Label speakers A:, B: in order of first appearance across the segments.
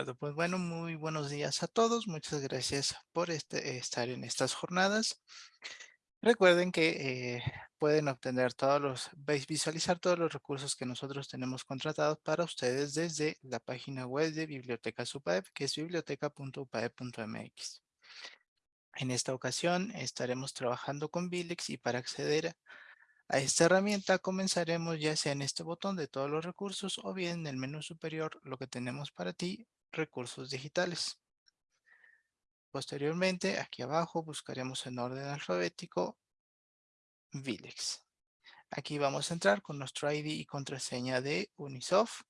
A: acuerdo, pues bueno, muy buenos días a todos. Muchas gracias por este, estar en estas jornadas. Recuerden que eh, pueden obtener todos los, visualizar todos los recursos que nosotros tenemos contratados para ustedes desde la página web de Biblioteca UPAEP, que es biblioteca.upaep.mx. En esta ocasión estaremos trabajando con Bilex y para acceder a esta herramienta comenzaremos ya sea en este botón de todos los recursos o bien en el menú superior lo que tenemos para ti, recursos digitales. Posteriormente, aquí abajo buscaremos en orden alfabético Vilex. Aquí vamos a entrar con nuestro ID y contraseña de Unisoft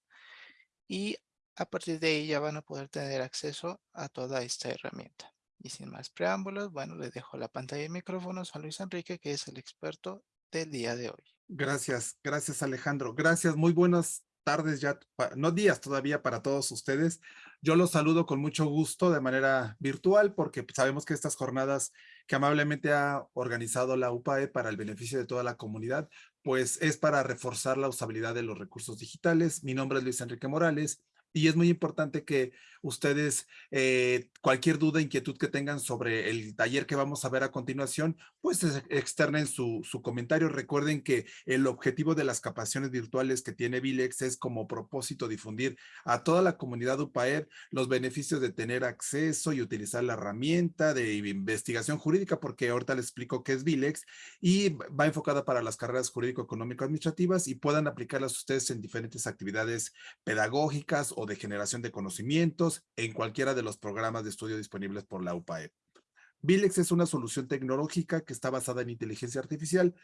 A: y a partir de ahí ya van a poder tener acceso a toda esta herramienta. Y sin más preámbulos, bueno, les dejo la pantalla de micrófonos a Luis Enrique, que es el experto del día de hoy.
B: Gracias, gracias Alejandro. Gracias, muy buenas tardes ya, no días todavía para todos ustedes. Yo los saludo con mucho gusto de manera virtual porque sabemos que estas jornadas que amablemente ha organizado la UPAE para el beneficio de toda la comunidad, pues es para reforzar la usabilidad de los recursos digitales. Mi nombre es Luis Enrique Morales y es muy importante que ustedes, eh, cualquier duda, inquietud que tengan sobre el taller que vamos a ver a continuación, pues externen su, su comentario. Recuerden que el objetivo de las capacitaciones virtuales que tiene Vilex es como propósito difundir a toda la comunidad UPAER los beneficios de tener acceso y utilizar la herramienta de investigación jurídica, porque ahorita les explico qué es Vilex, y va enfocada para las carreras jurídico-económico-administrativas y puedan aplicarlas ustedes en diferentes actividades pedagógicas o de generación de conocimientos en cualquiera de los programas de estudio disponibles por la UPAE. Vilex es una solución tecnológica que está basada en inteligencia artificial.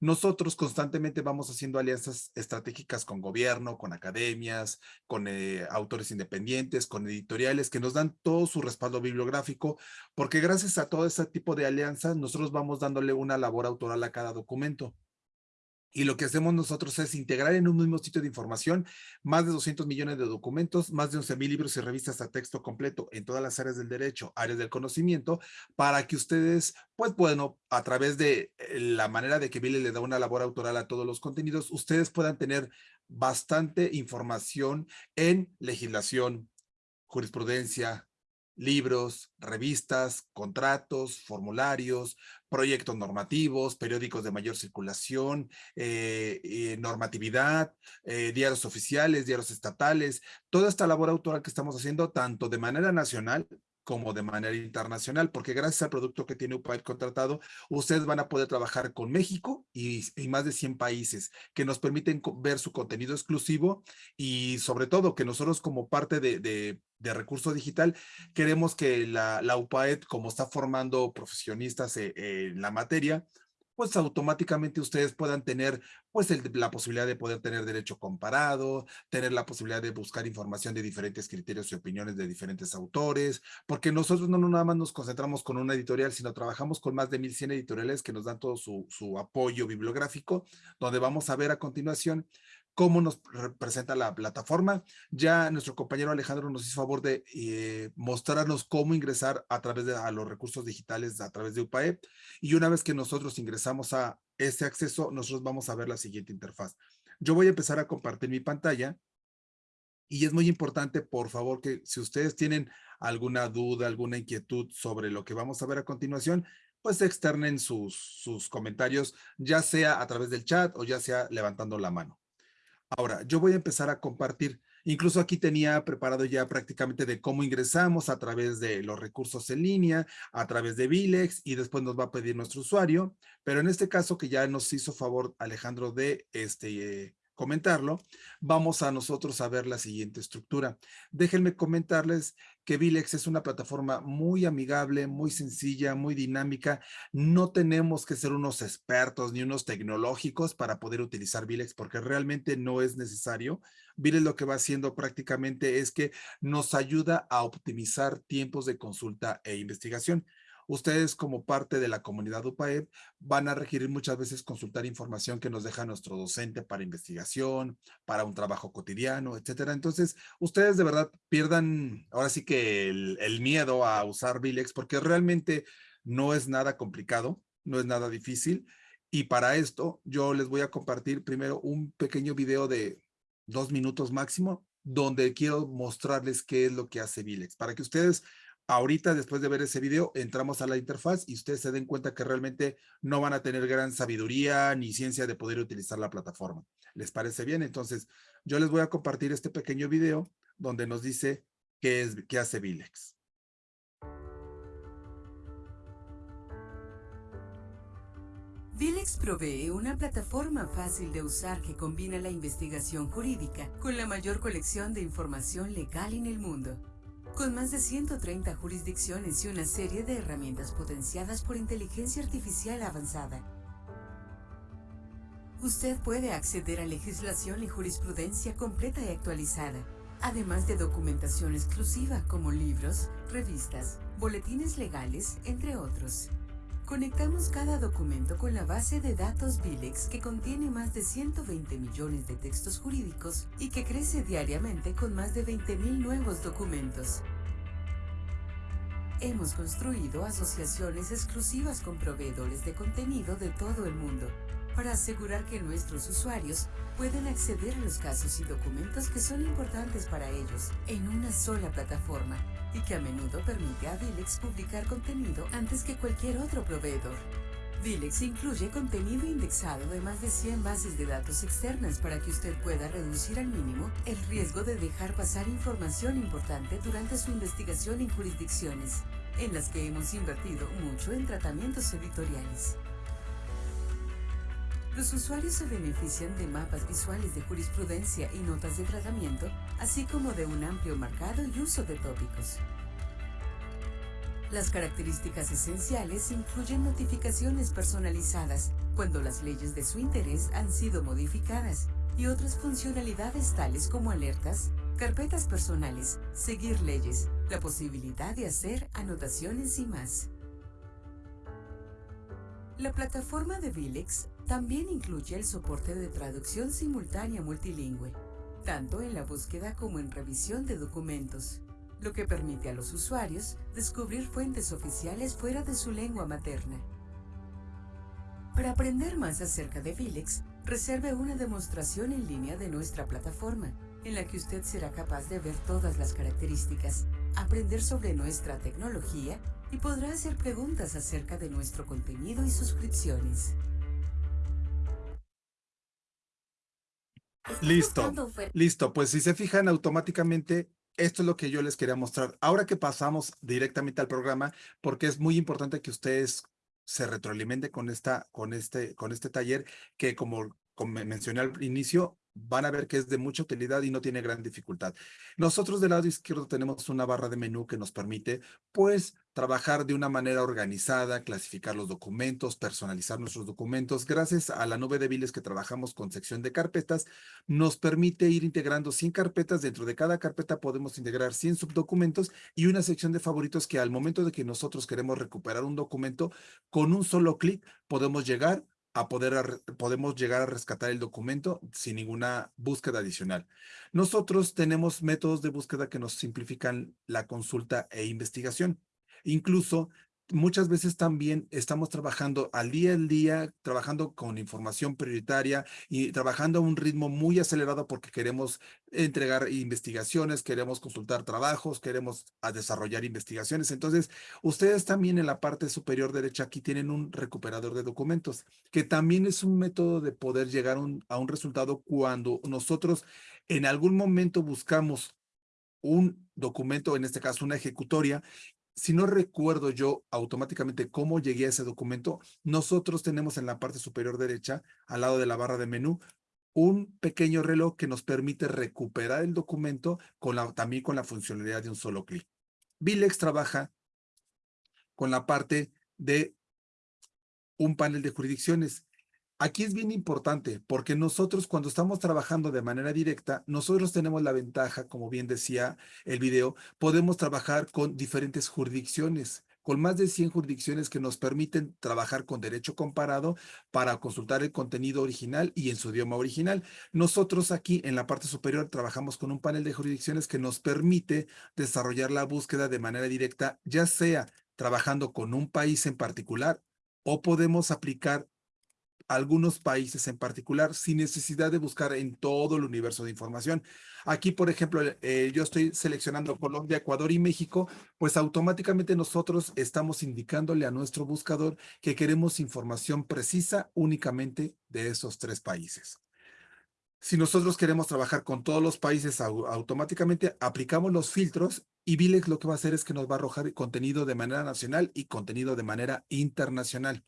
B: Nosotros constantemente vamos haciendo alianzas estratégicas con gobierno, con academias, con eh, autores independientes, con editoriales que nos dan todo su respaldo bibliográfico, porque gracias a todo ese tipo de alianzas, nosotros vamos dándole una labor autoral a cada documento. Y lo que hacemos nosotros es integrar en un mismo sitio de información más de 200 millones de documentos, más de 11 mil libros y revistas a texto completo en todas las áreas del derecho, áreas del conocimiento, para que ustedes, pues bueno, a través de eh, la manera de que Billy le da una labor autoral a todos los contenidos, ustedes puedan tener bastante información en legislación, jurisprudencia, libros, revistas, contratos, formularios, proyectos normativos, periódicos de mayor circulación, eh, eh, normatividad, eh, diarios oficiales, diarios estatales, toda esta labor autoral que estamos haciendo tanto de manera nacional como de manera internacional, porque gracias al producto que tiene UPAID contratado, ustedes van a poder trabajar con México y, más de 100 países que nos permiten ver su contenido exclusivo y sobre todo que nosotros como parte de, de, recurso digital queremos que la, la UPAED, como está formando profesionistas eh, en la materia, pues automáticamente ustedes puedan tener pues la posibilidad de poder tener derecho comparado, tener la posibilidad de buscar información de diferentes criterios y opiniones de diferentes autores, porque nosotros no, no nada más nos concentramos con una editorial, sino trabajamos con más de 1100 editoriales que nos dan todo su, su apoyo bibliográfico, donde vamos a ver a continuación cómo nos representa la plataforma. Ya nuestro compañero Alejandro nos hizo favor de eh, mostrarnos cómo ingresar a través de a los recursos digitales a través de UPAE. Y una vez que nosotros ingresamos a ese acceso, nosotros vamos a ver la siguiente interfaz. Yo voy a empezar a compartir mi pantalla. Y es muy importante, por favor, que si ustedes tienen alguna duda, alguna inquietud sobre lo que vamos a ver a continuación, pues externen sus, sus comentarios, ya sea a través del chat o ya sea levantando la mano. Ahora, yo voy a empezar a compartir. Incluso aquí tenía preparado ya prácticamente de cómo ingresamos a través de los recursos en línea, a través de Vilex y después nos va a pedir nuestro usuario. Pero en este caso que ya nos hizo favor Alejandro de este, comentarlo, vamos a nosotros a ver la siguiente estructura. Déjenme comentarles que Vilex es una plataforma muy amigable, muy sencilla, muy dinámica. No tenemos que ser unos expertos ni unos tecnológicos para poder utilizar Vilex porque realmente no es necesario. Vilex lo que va haciendo prácticamente es que nos ayuda a optimizar tiempos de consulta e investigación ustedes como parte de la comunidad UPAEP van a requerir muchas veces consultar información que nos deja nuestro docente para investigación, para un trabajo cotidiano, etcétera. Entonces, ustedes de verdad pierdan ahora sí que el, el miedo a usar Vilex porque realmente no es nada complicado, no es nada difícil. Y para esto yo les voy a compartir primero un pequeño video de dos minutos máximo donde quiero mostrarles qué es lo que hace Vilex, para que ustedes ahorita después de ver ese video entramos a la interfaz y ustedes se den cuenta que realmente no van a tener gran sabiduría ni ciencia de poder utilizar la plataforma. ¿Les parece bien? Entonces yo les voy a compartir este pequeño video donde nos dice qué, es, qué hace Vilex.
C: Vilex provee una plataforma fácil de usar que combina la investigación jurídica con la mayor colección de información legal en el mundo. Con más de 130 jurisdicciones y una serie de herramientas potenciadas por inteligencia artificial avanzada. Usted puede acceder a legislación y jurisprudencia completa y actualizada, además de documentación exclusiva como libros, revistas, boletines legales, entre otros. Conectamos cada documento con la base de datos Vilex que contiene más de 120 millones de textos jurídicos y que crece diariamente con más de 20.000 nuevos documentos. Hemos construido asociaciones exclusivas con proveedores de contenido de todo el mundo para asegurar que nuestros usuarios pueden acceder a los casos y documentos que son importantes para ellos en una sola plataforma y que a menudo permite a Vilex publicar contenido antes que cualquier otro proveedor. Vilex incluye contenido indexado de más de 100 bases de datos externas para que usted pueda reducir al mínimo el riesgo de dejar pasar información importante durante su investigación en jurisdicciones, en las que hemos invertido mucho en tratamientos editoriales. Los usuarios se benefician de mapas visuales de jurisprudencia y notas de tratamiento, así como de un amplio marcado y uso de tópicos. Las características esenciales incluyen notificaciones personalizadas cuando las leyes de su interés han sido modificadas y otras funcionalidades tales como alertas, carpetas personales, seguir leyes, la posibilidad de hacer anotaciones y más. La plataforma de Vilex también incluye el soporte de traducción simultánea multilingüe, tanto en la búsqueda como en revisión de documentos, lo que permite a los usuarios descubrir fuentes oficiales fuera de su lengua materna. Para aprender más acerca de Vilex, reserve una demostración en línea de nuestra plataforma, en la que usted será capaz de ver todas las características, aprender sobre nuestra tecnología y podrá hacer preguntas acerca de nuestro contenido y suscripciones.
B: Listo, listo. Pues si se fijan automáticamente, esto es lo que yo les quería mostrar. Ahora que pasamos directamente al programa, porque es muy importante que ustedes se retroalimenten con, esta, con, este, con este taller, que como, como mencioné al inicio, van a ver que es de mucha utilidad y no tiene gran dificultad. Nosotros del lado izquierdo tenemos una barra de menú que nos permite, pues, trabajar de una manera organizada, clasificar los documentos, personalizar nuestros documentos. Gracias a la nube de Viles que trabajamos con sección de carpetas, nos permite ir integrando 100 carpetas. Dentro de cada carpeta podemos integrar 100 subdocumentos y una sección de favoritos que al momento de que nosotros queremos recuperar un documento, con un solo clic podemos llegar a poder, podemos llegar a rescatar el documento sin ninguna búsqueda adicional. Nosotros tenemos métodos de búsqueda que nos simplifican la consulta e investigación. Incluso muchas veces también estamos trabajando al día al día, trabajando con información prioritaria y trabajando a un ritmo muy acelerado porque queremos entregar investigaciones, queremos consultar trabajos, queremos desarrollar investigaciones. Entonces, ustedes también en la parte superior derecha aquí tienen un recuperador de documentos, que también es un método de poder llegar a un resultado cuando nosotros en algún momento buscamos un documento, en este caso una ejecutoria, si no recuerdo yo automáticamente cómo llegué a ese documento, nosotros tenemos en la parte superior derecha, al lado de la barra de menú, un pequeño reloj que nos permite recuperar el documento también con la funcionalidad de un solo clic. Vilex trabaja con la parte de un panel de jurisdicciones. Aquí es bien importante porque nosotros cuando estamos trabajando de manera directa, nosotros tenemos la ventaja, como bien decía el video, podemos trabajar con diferentes jurisdicciones, con más de 100 jurisdicciones que nos permiten trabajar con derecho comparado para consultar el contenido original y en su idioma original. Nosotros aquí en la parte superior trabajamos con un panel de jurisdicciones que nos permite desarrollar la búsqueda de manera directa, ya sea trabajando con un país en particular o podemos aplicar algunos países en particular sin necesidad de buscar en todo el universo de información. Aquí, por ejemplo, eh, yo estoy seleccionando Colombia, Ecuador y México, pues automáticamente nosotros estamos indicándole a nuestro buscador que queremos información precisa únicamente de esos tres países. Si nosotros queremos trabajar con todos los países, automáticamente aplicamos los filtros y Vilex lo que va a hacer es que nos va a arrojar contenido de manera nacional y contenido de manera internacional.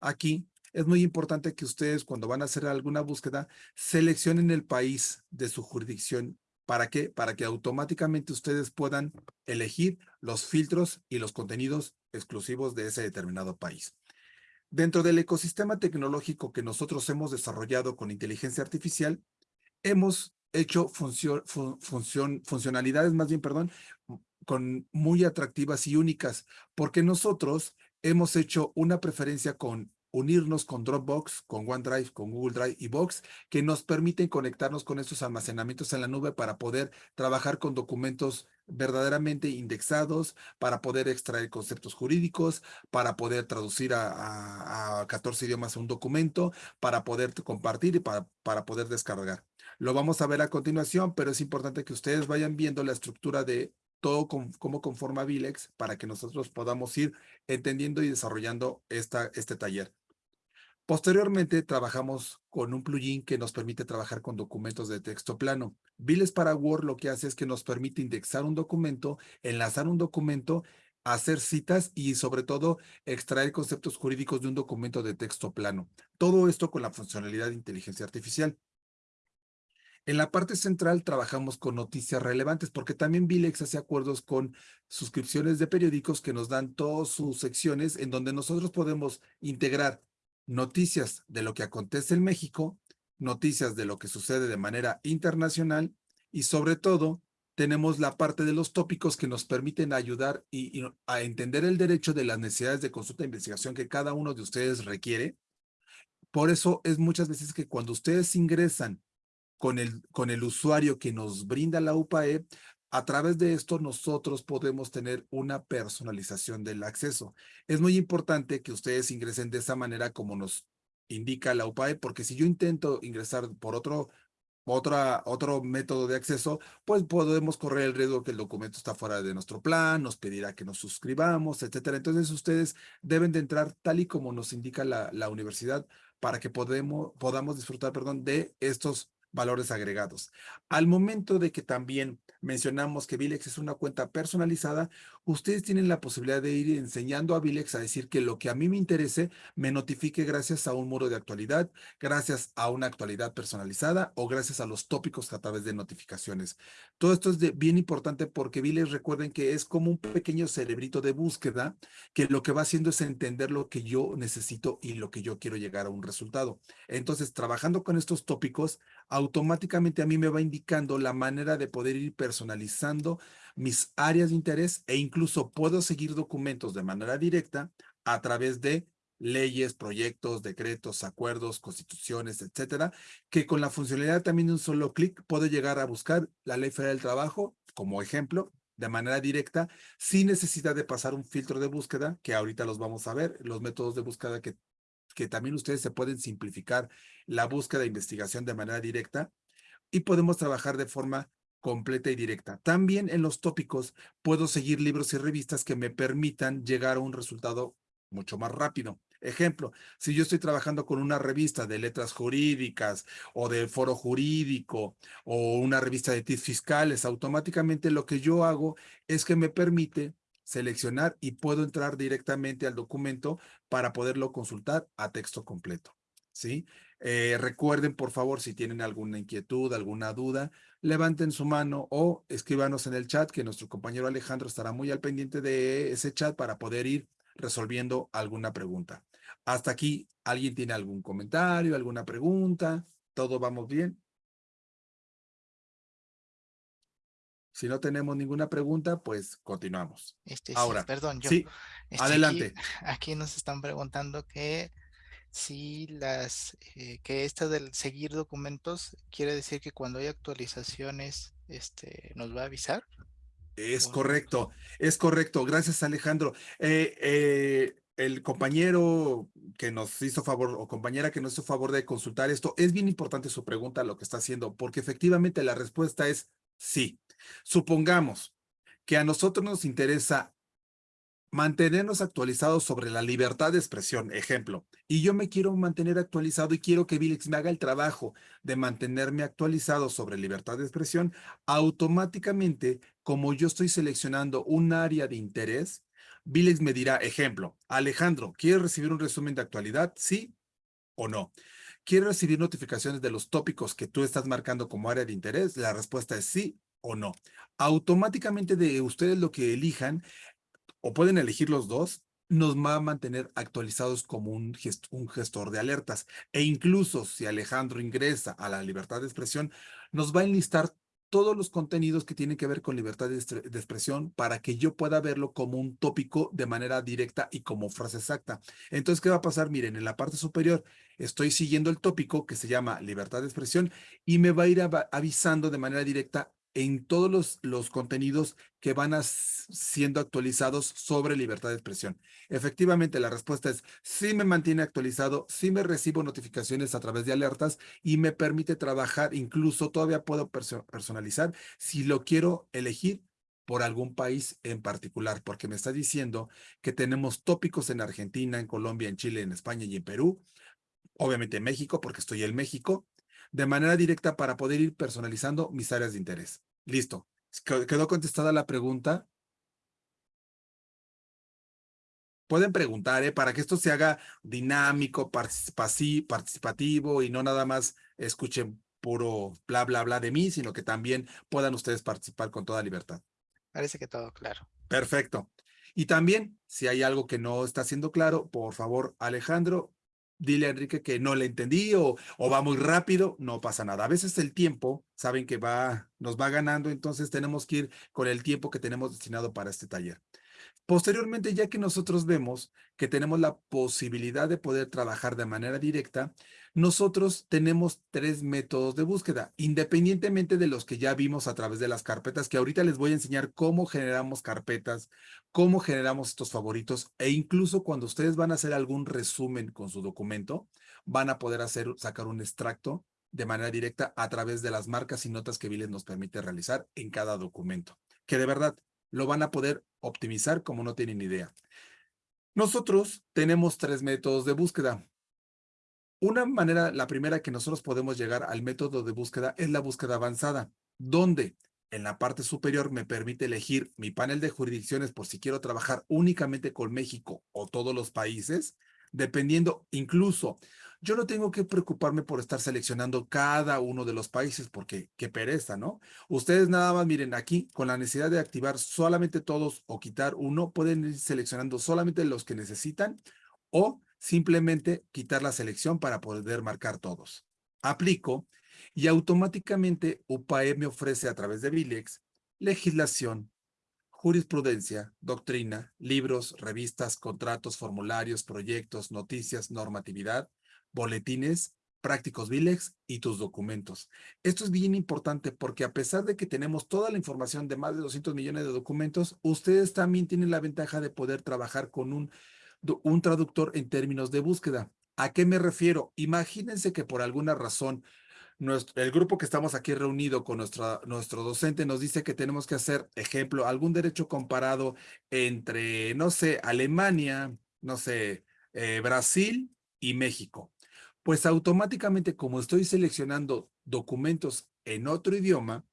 B: Aquí es muy importante que ustedes cuando van a hacer alguna búsqueda seleccionen el país de su jurisdicción. ¿Para qué? Para que automáticamente ustedes puedan elegir los filtros y los contenidos exclusivos de ese determinado país. Dentro del ecosistema tecnológico que nosotros hemos desarrollado con inteligencia artificial, hemos hecho funcionalidades, más bien, perdón, con muy atractivas y únicas, porque nosotros hemos hecho una preferencia con unirnos con Dropbox, con OneDrive, con Google Drive y Box, que nos permiten conectarnos con estos almacenamientos en la nube para poder trabajar con documentos verdaderamente indexados, para poder extraer conceptos jurídicos, para poder traducir a, 14 idiomas un documento, para poder compartir y para, para poder descargar. Lo vamos a ver a continuación, pero es importante que ustedes vayan viendo la estructura de todo cómo conforma Vilex para que nosotros podamos ir entendiendo y desarrollando esta, este taller. Posteriormente, trabajamos con un plugin que nos permite trabajar con documentos de texto plano. Vilex para Word lo que hace es que nos permite indexar un documento, enlazar un documento, hacer citas y sobre todo extraer conceptos jurídicos de un documento de texto plano. Todo esto con la funcionalidad de inteligencia artificial. En la parte central trabajamos con noticias relevantes porque también Vilex hace acuerdos con suscripciones de periódicos que nos dan todas sus secciones en donde nosotros podemos integrar noticias de lo que acontece en México, noticias de lo que sucede de manera internacional y sobre todo tenemos la parte de los tópicos que nos permiten ayudar y, a entender el derecho de las necesidades de consulta e investigación que cada uno de ustedes requiere. Por eso es muchas veces que cuando ustedes ingresan con el, con el usuario que nos brinda la UPAE, a través de esto nosotros podemos tener una personalización del acceso. Es muy importante que ustedes ingresen de esa manera como nos indica la UPAE, porque si yo intento ingresar por otro, otra, otro método de acceso, pues podemos correr el riesgo que el documento está fuera de nuestro plan, nos pedirá que nos suscribamos, etcétera. Entonces ustedes deben de entrar tal y como nos indica la, la universidad para que podemos, podamos disfrutar perdón, de estos valores agregados. Al momento de que también mencionamos que Vilex es una cuenta personalizada, ustedes tienen la posibilidad de ir enseñando a Vilex a decir que lo que a mí me interese me notifique gracias a un muro de actualidad, gracias a una actualidad personalizada o gracias a los tópicos a través de notificaciones. Todo esto es bien importante porque Vilex recuerden que es como un pequeño cerebrito de búsqueda que lo que va haciendo es entender lo que yo necesito y lo que yo quiero llegar a un resultado. Entonces, trabajando con estos tópicos, automáticamente a mí me va indicando la manera de poder ir personalizando mis áreas de interés e incluso puedo seguir documentos de manera directa a través de leyes, proyectos, decretos, acuerdos, constituciones, etcétera, que con la funcionalidad también de un solo clic puedo llegar a buscar la Ley Federal del Trabajo como ejemplo de manera directa sin necesidad de pasar un filtro de búsqueda que ahorita los vamos a ver, los métodos de búsqueda que que también ustedes se pueden simplificar la búsqueda de investigación de manera directa y podemos trabajar de forma completa y directa. También en los tópicos puedo seguir libros y revistas que me permitan llegar a un resultado mucho más rápido. Ejemplo, si yo estoy trabajando con una revista de letras jurídicas o de foro jurídico o una revista de TIS fiscales, automáticamente lo que yo hago es que me permite seleccionar y puedo entrar directamente al documento para poderlo consultar a texto completo. ¿sí? Eh, recuerden, por favor, si tienen alguna inquietud, alguna duda, levanten su mano o escríbanos en el chat, que nuestro compañero Alejandro estará muy al pendiente de ese chat para poder ir resolviendo alguna pregunta. Hasta aquí, ¿alguien tiene algún comentario, alguna pregunta? ¿Todo vamos bien? Si no tenemos ninguna pregunta, pues continuamos.
A: Este,
B: Ahora,
A: perdón, yo.
B: Sí,
A: este,
B: adelante.
A: Aquí, nos están preguntando que si las, eh, que esta del seguir documentos quiere decir que cuando hay actualizaciones, este, nos va a avisar.
B: Es correcto, es correcto. Gracias, Alejandro. Eh, eh, el compañero que nos hizo favor o compañera que nos hizo favor de consultar esto, es bien importante su pregunta, lo que está haciendo, porque efectivamente la respuesta es sí. Supongamos que a nosotros nos interesa mantenernos actualizados sobre la libertad de expresión, ejemplo, y yo me quiero mantener actualizado y quiero que Vilex me haga el trabajo de mantenerme actualizado sobre libertad de expresión, automáticamente, como yo estoy seleccionando un área de interés, Vilex me dirá, ejemplo, Alejandro, ¿quieres recibir un resumen de actualidad? ¿Sí o no? ¿Quieres recibir notificaciones de los tópicos que tú estás marcando como área de interés? La respuesta es sí o no. Automáticamente de ustedes lo que elijan, o pueden elegir los dos, nos va a mantener actualizados como un, gestor de alertas. E incluso si Alejandro ingresa a la libertad de expresión, nos va a enlistar todos los contenidos que tienen que ver con libertad de, expresión para que yo pueda verlo como un tópico de manera directa y como frase exacta. Entonces, ¿qué va a pasar? Miren, en la parte superior estoy siguiendo el tópico que se llama libertad de expresión y me va a ir avisando de manera directa en todos los, los contenidos que van siendo actualizados sobre libertad de expresión. Efectivamente, la respuesta es sí me mantiene actualizado, sí me recibo notificaciones a través de alertas y me permite trabajar, incluso todavía puedo personalizar si lo quiero elegir por algún país en particular, porque me está diciendo que tenemos tópicos en Argentina, en Colombia, en Chile, en España y en Perú, obviamente en México, porque estoy en México, de manera directa para poder ir personalizando mis áreas de interés. Listo. ¿Quedó contestada la pregunta? Pueden preguntar, ¿eh? Para que esto se haga dinámico, participativo y no nada más escuchen puro bla, bla, bla de mí, sino que también puedan ustedes participar con toda libertad.
A: Parece que todo claro.
B: Perfecto. Y también, si hay algo que no está siendo claro, por favor, Alejandro, dile a Enrique que no le entendí o, o, va muy rápido, no pasa nada. A veces el tiempo, saben que va, nos va ganando, entonces tenemos que ir con el tiempo que tenemos destinado para este taller. Posteriormente, ya que nosotros vemos que tenemos la posibilidad de poder trabajar de manera directa, nosotros tenemos tres métodos de búsqueda, independientemente de los que ya vimos a través de las carpetas, que ahorita les voy a enseñar cómo generamos carpetas, cómo generamos estos favoritos, e incluso cuando ustedes van a hacer algún resumen con su documento, van a poder hacer, sacar un extracto de manera directa a través de las marcas y notas que Viles nos permite realizar en cada documento, que de verdad lo van a poder optimizar como no tienen idea. Nosotros tenemos tres métodos de búsqueda. Una manera, la primera que nosotros podemos llegar al método de búsqueda es la búsqueda avanzada, donde en la parte superior me permite elegir mi panel de jurisdicciones por si quiero trabajar únicamente con México o todos los países, dependiendo incluso yo no tengo que preocuparme por estar seleccionando cada uno de los países porque qué pereza, ¿no? Ustedes nada más miren aquí, con la necesidad de activar solamente todos o quitar uno, pueden ir seleccionando solamente los que necesitan o simplemente quitar la selección para poder marcar todos. Aplico y automáticamente UPAE me ofrece a través de Vilex legislación, jurisprudencia, doctrina, libros, revistas, contratos, formularios, proyectos, noticias, normatividad, boletines, prácticos Vilex y tus documentos. Esto es bien importante porque a pesar de que tenemos toda la información de más de 200 millones de documentos, ustedes también tienen la ventaja de poder trabajar con un, un traductor en términos de búsqueda. ¿A qué me refiero? Imagínense que por alguna razón el grupo que estamos aquí reunido con nuestro docente nos dice que tenemos que hacer, ejemplo, algún derecho comparado entre, no sé, Alemania, no sé, eh, Brasil y México. Pues automáticamente como estoy seleccionando documentos en otro idioma,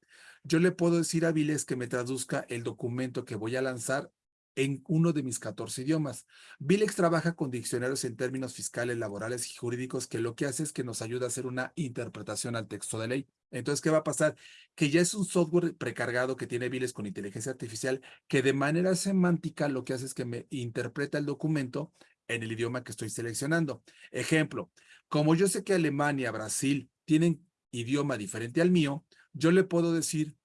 B: yo le puedo decir a Viles que me traduzca el documento que voy a lanzar en uno de mis 14 idiomas. Vilex trabaja con diccionarios en términos fiscales, laborales y jurídicos que lo que hace es que nos ayuda a hacer una interpretación al texto de ley. Entonces, ¿qué va a pasar? Que ya es un software precargado que tiene Viles con inteligencia artificial que de manera semántica lo que hace es que me interpreta el documento en el idioma que estoy seleccionando. Ejemplo, como yo sé que Alemania, Brasil tienen idioma diferente al mío, yo le puedo decir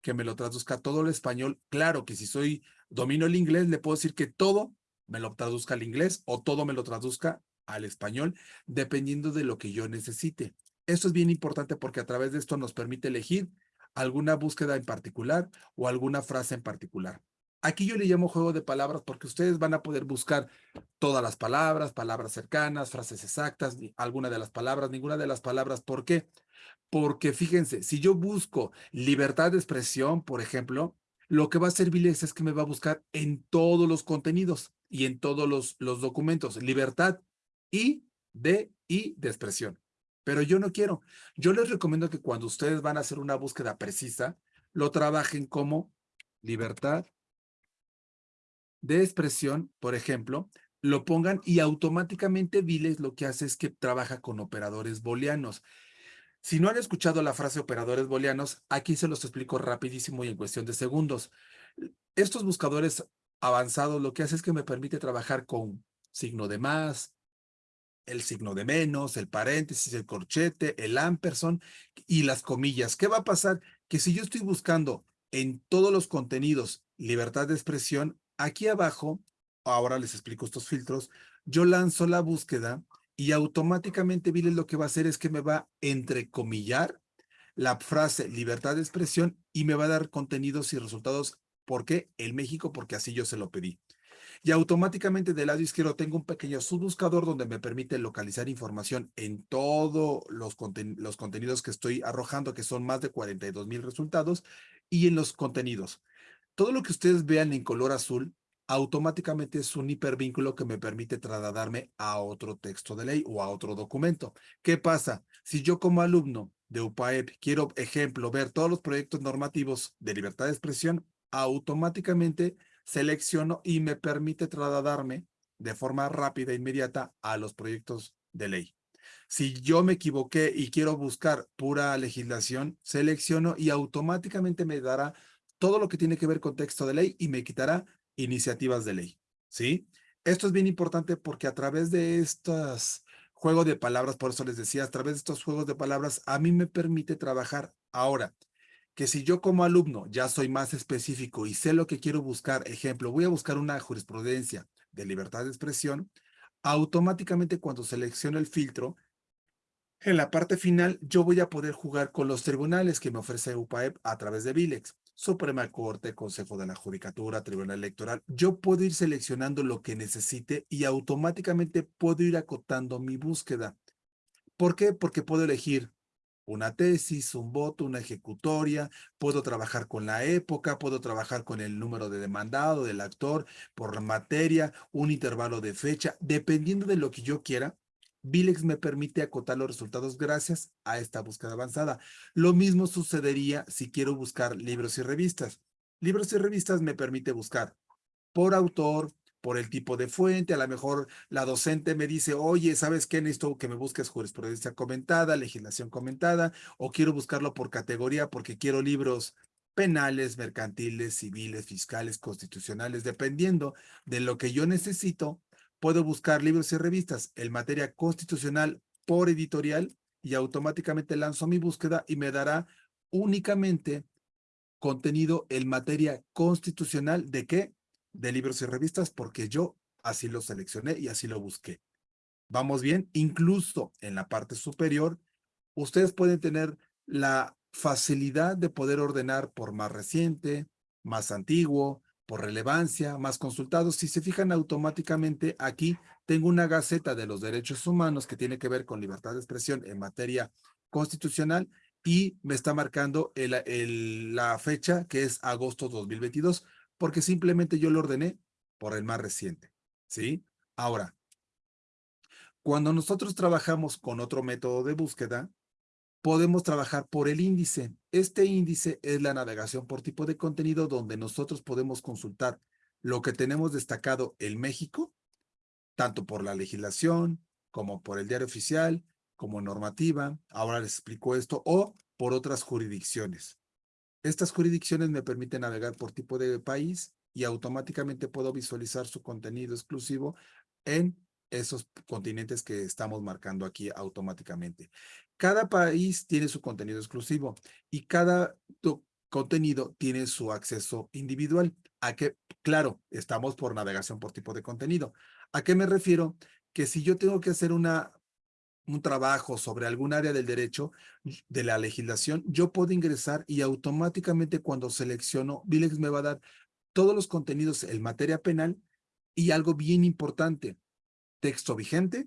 B: que me lo traduzca todo el español. Claro que si soy, domino el inglés, le puedo decir que todo me lo traduzca al inglés o todo me lo traduzca al español, dependiendo de lo que yo necesite. Esto es bien importante porque a través de esto nos permite elegir alguna búsqueda en particular o alguna frase en particular. Aquí yo le llamo juego de palabras porque ustedes van a poder buscar todas las palabras, palabras cercanas, frases exactas, alguna de las palabras, ninguna de las palabras. ¿Por qué? Porque fíjense, si yo busco libertad de expresión, por ejemplo, lo que va a hacer Vilex es que me va a buscar en todos los contenidos y en todos los, los documentos. Libertad y de y de expresión. Pero yo no quiero. Yo les recomiendo que cuando ustedes van a hacer una búsqueda precisa, lo trabajen como libertad de expresión, por ejemplo, lo pongan y automáticamente Viles lo que hace es que trabaja con operadores booleanos. Si no han escuchado la frase operadores booleanos, aquí se los explico rapidísimo y en cuestión de segundos. Estos buscadores avanzados lo que hace es que me permite trabajar con signo de más, el signo de menos, el paréntesis, el corchete, el ampersand y las comillas. ¿Qué va a pasar? Que si yo estoy buscando en todos los contenidos libertad de expresión, aquí abajo, ahora les explico estos filtros, yo lanzo la búsqueda y automáticamente Viles lo que va a hacer es que me va a entrecomillar la frase libertad de expresión y me va a dar contenidos y resultados. ¿Por qué? El México, porque así yo se lo pedí. Y automáticamente del lado izquierdo tengo un pequeño subbuscador donde me permite localizar información en todos los, los contenidos que estoy arrojando, que son más de 42 mil resultados, y en los contenidos. Todo lo que ustedes vean en color azul automáticamente es un hipervínculo que me permite trasladarme a otro texto de ley o a otro documento. ¿Qué pasa? Si yo como alumno de UPAEP quiero, ejemplo, ver todos los proyectos normativos de libertad de expresión, automáticamente selecciono y me permite trasladarme de forma rápida e inmediata a los proyectos de ley. Si yo me equivoqué y quiero buscar pura legislación, selecciono y automáticamente me dará todo lo que tiene que ver con texto de ley y me quitará iniciativas de ley, ¿sí? Esto es bien importante porque a través de estos juegos de palabras, por eso les decía, a través de estos juegos de palabras, a mí me permite trabajar ahora que si yo como alumno ya soy más específico y sé lo que quiero buscar, ejemplo, voy a buscar una jurisprudencia de libertad de expresión, automáticamente cuando selecciono el filtro, en la parte final yo voy a poder jugar con los tribunales que me ofrece UPAEP a través de Vilex. Suprema Corte, Consejo de la Judicatura, Tribunal Electoral. Yo puedo ir seleccionando lo que necesite y automáticamente puedo ir acotando mi búsqueda. ¿Por qué? Porque puedo elegir una tesis, un voto, una ejecutoria, puedo trabajar con la época, puedo trabajar con el número de demandado del actor, por materia, un intervalo de fecha, dependiendo de lo que yo quiera, Vilex me permite acotar los resultados gracias a esta búsqueda avanzada. Lo mismo sucedería si quiero buscar libros y revistas. Libros y revistas me permite buscar por autor, por el tipo de fuente, a lo mejor la docente me dice, oye, ¿sabes qué? Necesito que me busques jurisprudencia comentada, legislación comentada, o quiero buscarlo por categoría porque quiero libros penales, mercantiles, civiles, fiscales, constitucionales, dependiendo de lo que yo necesito, puedo buscar libros y revistas en materia constitucional por editorial y automáticamente lanzo mi búsqueda y me dará únicamente contenido en materia constitucional de qué? De libros y revistas porque yo así lo seleccioné y así lo busqué. ¿Vamos bien? Incluso en la parte superior, ustedes pueden tener la facilidad de poder ordenar por más reciente, más antiguo, por relevancia, más consultados. Si se fijan automáticamente aquí, tengo una gaceta de los derechos humanos que tiene que ver con libertad de expresión en materia constitucional y me está marcando la fecha que es agosto 2022, porque simplemente yo lo ordené por el más reciente, ¿sí? Ahora, cuando nosotros trabajamos con otro método de búsqueda, podemos trabajar por el índice. Este índice es la navegación por tipo de contenido donde nosotros podemos consultar lo que tenemos destacado en México, tanto por la legislación, como por el diario oficial, como normativa, ahora les explico esto, o por otras jurisdicciones. Estas jurisdicciones me permiten navegar por tipo de país y automáticamente puedo visualizar su contenido exclusivo en esos continentes que estamos marcando aquí automáticamente. Cada país tiene su contenido exclusivo y cada contenido tiene su acceso individual. ¿A qué? Claro, estamos por navegación por tipo de contenido. ¿A qué me refiero? Que si yo tengo que hacer una, un trabajo sobre algún área del derecho, de la legislación, yo puedo ingresar y automáticamente cuando selecciono, Vilex me va a dar todos los contenidos en materia penal y algo bien importante, texto vigente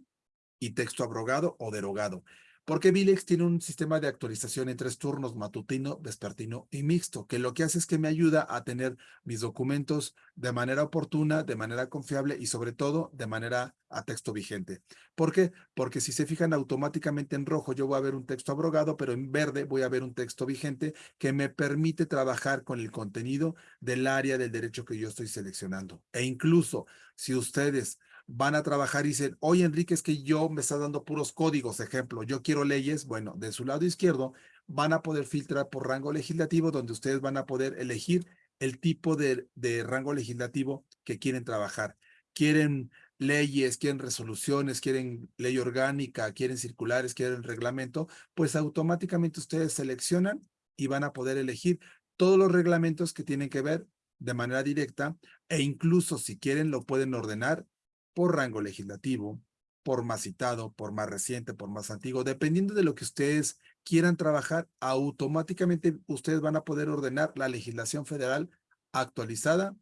B: y texto abrogado o derogado. Porque Vilex tiene un sistema de actualización en tres turnos, matutino, vespertino y mixto, que lo que hace es que me ayuda a tener mis documentos de manera oportuna, de manera confiable y sobre todo de manera a texto vigente. ¿Por qué? Porque si se fijan automáticamente en rojo yo voy a ver un texto abrogado, pero en verde voy a ver un texto vigente que me permite trabajar con el contenido del área del derecho que yo estoy seleccionando. E incluso si ustedes van a trabajar y dicen, oye Enrique, es que yo me está dando puros códigos, ejemplo, yo quiero leyes, bueno, de su lado izquierdo van a poder filtrar por rango legislativo, donde ustedes van a poder elegir el tipo de, de rango legislativo que quieren trabajar. Quieren leyes, quieren resoluciones, quieren ley orgánica, quieren circulares, quieren reglamento, pues automáticamente ustedes seleccionan y van a poder elegir todos los reglamentos que tienen que ver de manera directa e incluso si quieren lo pueden ordenar por rango legislativo, por más citado, por más reciente, por más antiguo, dependiendo de lo que ustedes quieran trabajar, automáticamente ustedes van a poder ordenar la legislación federal actualizada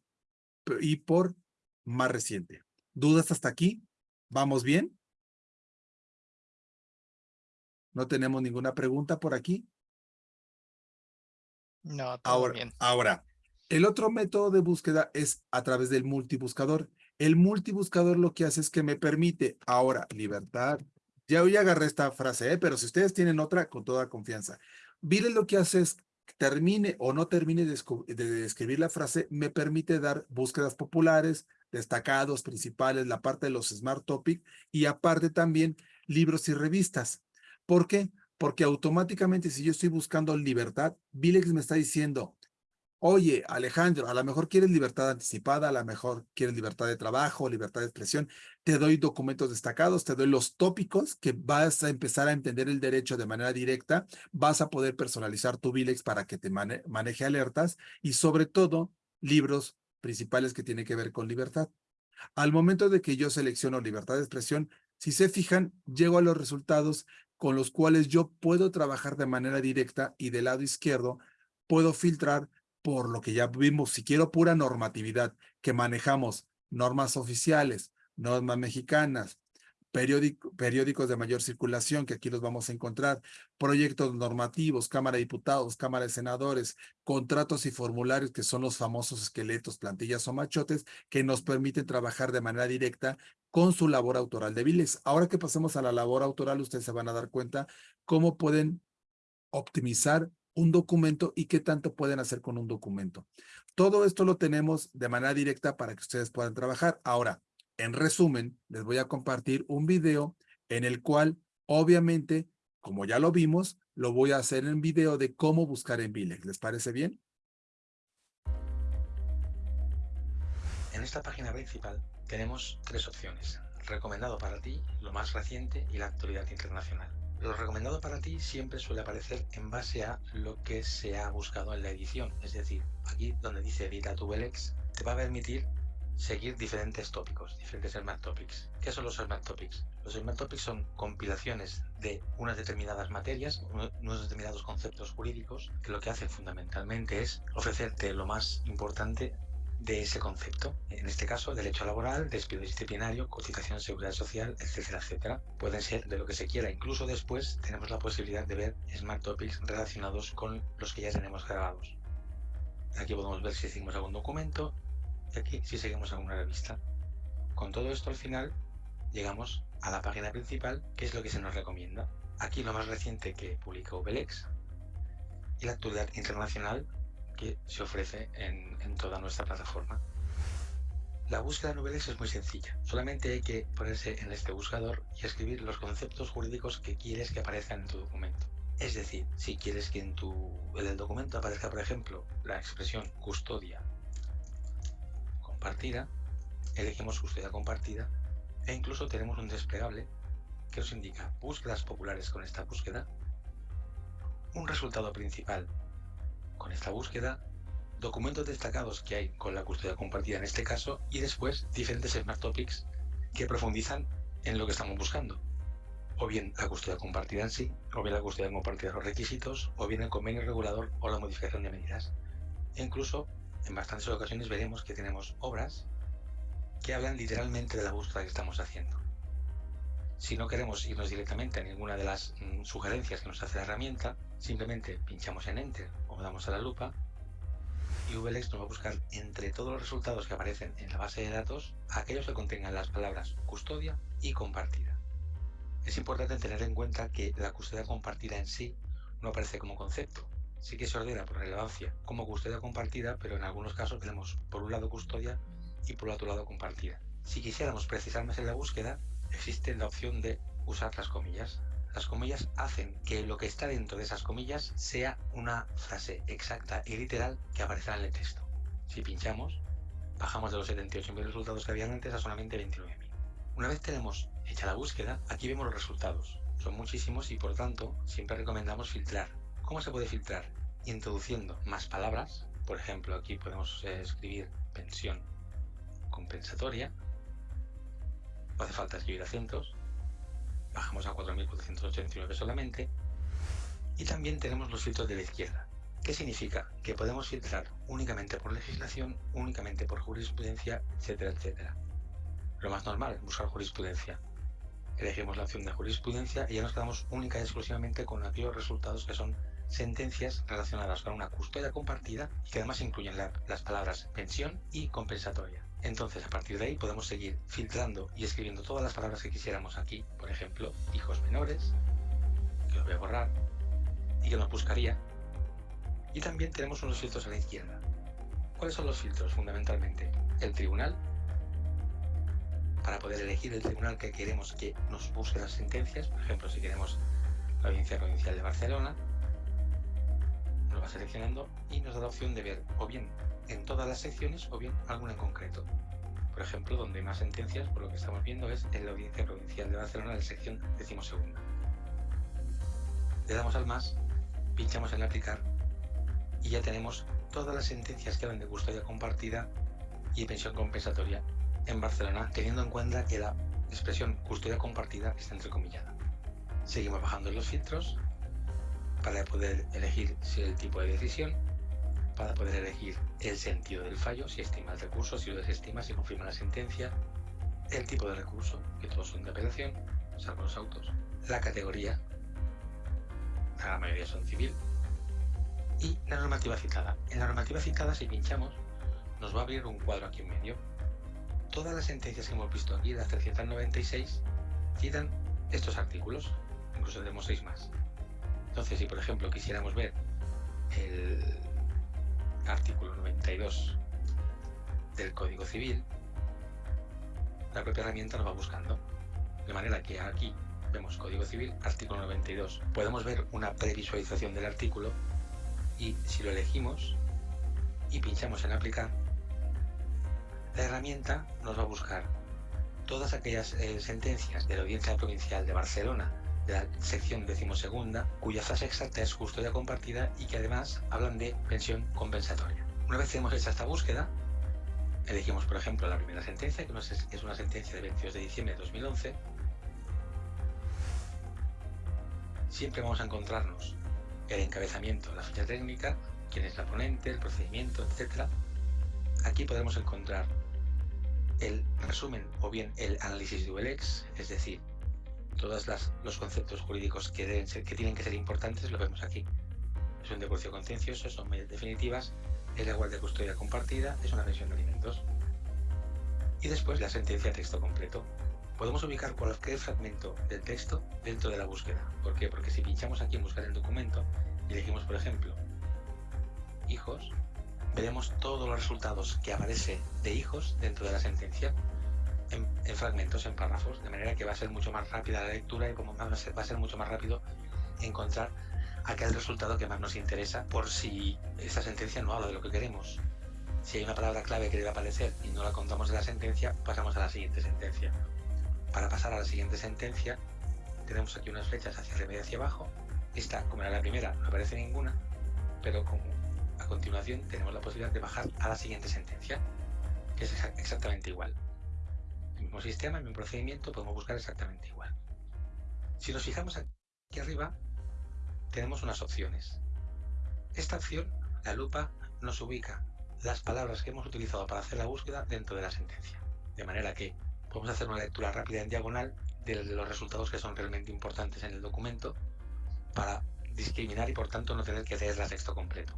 B: y por más reciente. ¿Dudas hasta aquí? ¿Vamos bien? ¿No tenemos ninguna pregunta por aquí?
A: No, todo
B: ahora,
A: bien.
B: Ahora, el otro método de búsqueda es a través del multibuscador. El multibuscador lo que hace es que me permite, ahora, libertad. Ya hoy agarré esta frase, ¿eh? pero si ustedes tienen otra, con toda confianza. Miren lo que hace es, termine o no termine de, de escribir la frase, me permite dar búsquedas populares, destacados, principales, la parte de los Smart Topic y aparte también libros y revistas. ¿Por qué? Porque automáticamente si yo estoy buscando libertad, Vilex me está diciendo, Oye, Alejandro, a lo mejor quieres libertad anticipada, a lo mejor quieres libertad de trabajo, libertad de expresión. Te doy documentos destacados, te doy los tópicos que vas a empezar a entender el derecho de manera directa. Vas a poder personalizar tu Vilex para que te maneje alertas y sobre todo libros principales que tienen que ver con libertad. Al momento de que yo selecciono libertad de expresión, si se fijan, llego a los resultados con los cuales yo puedo trabajar de manera directa y del lado izquierdo puedo filtrar por lo que ya vimos, si quiero pura normatividad, que manejamos normas oficiales, normas mexicanas, periódicos de mayor circulación, que aquí los vamos a encontrar, proyectos normativos, Cámara de Diputados, Cámara de Senadores, contratos y formularios, que son los famosos esqueletos, plantillas o machotes, que nos permiten trabajar de manera directa con su labor autoral de. Ahora que pasemos a la labor autoral, ustedes se van a dar cuenta cómo pueden optimizar un documento y qué tanto pueden hacer con un documento. Todo esto lo tenemos de manera directa para que ustedes puedan trabajar. Ahora, en resumen, les voy a compartir un video en el cual, obviamente, como ya lo vimos, lo voy a hacer en video de cómo buscar en Vilex. ¿Les parece bien?
D: En esta página principal tenemos tres opciones. Recomendado para ti, lo más reciente y la actualidad internacional. Lo recomendado para ti siempre suele aparecer en base a lo que se ha buscado en la edición. Es decir, aquí donde dice Edita tu Belex, te va a permitir seguir diferentes tópicos, diferentes Smart Topics. ¿Qué son los Smart Topics? Los Smart Topics son compilaciones de unas determinadas materias, unos determinados conceptos jurídicos, que lo que hacen fundamentalmente es ofrecerte lo más importante de ese concepto. En este caso, derecho laboral, despido disciplinario, cotización seguridad social, etcétera, etcétera. Pueden ser de lo que se quiera. Incluso después tenemos la posibilidad de ver Smart Topics relacionados con los que ya tenemos grabados. Aquí podemos ver si seguimos algún documento y aquí si seguimos alguna revista. Con todo esto al final llegamos a la página principal, que es lo que se nos recomienda. Aquí lo más reciente que publica Ubelex y la actualidad internacional que se ofrece en, toda nuestra plataforma. La búsqueda de noveles es muy sencilla. Solamente hay que ponerse en este buscador y escribir los conceptos jurídicos que quieres que aparezcan en tu documento. Es decir, si quieres que en, tu, el documento aparezca, por ejemplo, la expresión custodia compartida, elegimos custodia compartida e incluso tenemos un desplegable que os indica búsquedas populares con esta búsqueda, un resultado principal con esta búsqueda, documentos destacados que hay con la custodia compartida en este caso y después diferentes Smart Topics que profundizan en lo que estamos buscando. O bien la custodia compartida en sí, o bien la custodia compartida de los requisitos, o bien el convenio regulador o la modificación de medidas. E incluso en bastantes ocasiones veremos que tenemos obras que hablan literalmente de la búsqueda que estamos haciendo. Si no queremos irnos directamente a ninguna de las mm, sugerencias que nos hace la herramienta, simplemente pinchamos en Enter o damos a la lupa y VLX nos va a buscar entre todos los resultados que aparecen en la base de datos aquellos que contengan las palabras custodia y compartida. Es importante tener en cuenta que la custodia compartida en sí no aparece como concepto. Sí que se ordena por relevancia como custodia compartida, pero en algunos casos tenemos por un lado custodia y por otro lado compartida. Si quisiéramos precisar más en la búsqueda, existe la opción de usar las comillas. Las comillas hacen que lo que está dentro de esas comillas sea una frase exacta y literal que aparecerá en el texto. Si pinchamos, bajamos de los 78.000 resultados que habían antes a solamente 29.000. Una vez tenemos hecha la búsqueda, aquí vemos los resultados. Son muchísimos y por tanto siempre recomendamos filtrar. ¿Cómo se puede filtrar? Introduciendo más palabras. Por ejemplo, aquí podemos eh, escribir pensión compensatoria. No hace falta escribir acentos. Bajamos a 4.489 solamente. Y también tenemos los filtros de la izquierda. ¿Qué significa? Que podemos filtrar únicamente por legislación, únicamente por jurisprudencia, etcétera, etcétera. Lo más normal es buscar jurisprudencia. Elegimos la opción de jurisprudencia y ya nos quedamos única y exclusivamente con aquellos resultados que son sentencias relacionadas con una custodia compartida y que además incluyen las palabras pensión y compensatoria. Entonces, a partir de ahí podemos seguir filtrando y escribiendo todas las palabras que quisiéramos aquí. Por ejemplo, hijos menores, que los voy a borrar, y que nos buscaría. Y también tenemos unos filtros a la izquierda. ¿Cuáles son los filtros fundamentalmente? El tribunal, para poder elegir el tribunal que queremos que nos busque las sentencias. Por ejemplo, si queremos la Audiencia Provincial de Barcelona, nos va seleccionando y nos da la opción de ver o bien en todas las secciones o bien alguna en concreto. Por ejemplo, donde más sentencias, por lo que estamos viendo, es en la Audiencia Provincial de Barcelona, la sección decimosegunda. Le damos al más, pinchamos en aplicar y ya tenemos todas las sentencias que hablan de custodia compartida y pensión compensatoria en Barcelona, teniendo en cuenta que la expresión custodia compartida está entrecomillada. Seguimos bajando los filtros para poder elegir si el tipo de decisión para poder elegir el sentido del fallo, si estima el recurso, si lo desestima, si confirma la sentencia, el tipo de recurso, que todos son de apelación, salvo los autos, la categoría, la mayoría son civil, y la normativa citada. En la normativa citada, si pinchamos, nos va a abrir un cuadro aquí en medio. Todas las sentencias que hemos visto aquí, las 396, citan estos artículos, incluso tenemos seis más. Entonces, si por ejemplo quisiéramos ver el artículo 92 del Código Civil, la propia herramienta nos va buscando. De manera que aquí vemos Código Civil, artículo 92. Podemos ver una previsualización del artículo y si lo elegimos y pinchamos en aplicar, la herramienta nos va a buscar todas aquellas eh, sentencias de la Audiencia Provincial de Barcelona de la sección decimosegunda, cuya frase exacta es custodia compartida y que además hablan de pensión compensatoria. Una vez hemos hecho esta búsqueda, elegimos por ejemplo la primera sentencia, que es una sentencia de 22 de diciembre de 2011, siempre vamos a encontrarnos el encabezamiento, la ficha técnica, quién es la ponente, el procedimiento, etc. Aquí podemos encontrar el resumen o bien el análisis de ULX, es decir, todos los conceptos jurídicos que, tienen que ser importantes lo vemos aquí. Es un divorcio contencioso, son medidas definitivas, es la igual de custodia compartida, es una pensión de alimentos. Y después la sentencia texto completo. Podemos ubicar cualquier fragmento del texto dentro de la búsqueda. ¿Por qué? Porque si pinchamos aquí en buscar el documento y elegimos, por ejemplo, hijos, veremos todos los resultados que aparece de hijos dentro de la sentencia en, fragmentos, en párrafos, de manera que va a ser mucho más rápida la lectura y como va a ser, va a ser mucho más rápido encontrar aquel resultado que más nos interesa por si esta sentencia no habla de lo que queremos. Si hay una palabra clave que debe aparecer y no la contamos en la sentencia, pasamos a la siguiente sentencia. Para pasar a la siguiente sentencia, tenemos aquí unas flechas hacia arriba y hacia abajo. Esta, como era la primera, no aparece ninguna, pero a continuación tenemos la posibilidad de bajar a la siguiente sentencia, que es exactamente igual el mismo sistema, el mismo procedimiento, podemos buscar exactamente igual. Si nos fijamos aquí arriba, tenemos unas opciones. Esta opción, la lupa, nos ubica las palabras que hemos utilizado para hacer la búsqueda dentro de la sentencia. De manera que podemos hacer una lectura rápida en diagonal de los resultados que son realmente importantes en el documento para discriminar y por tanto no tener que leer el texto completo.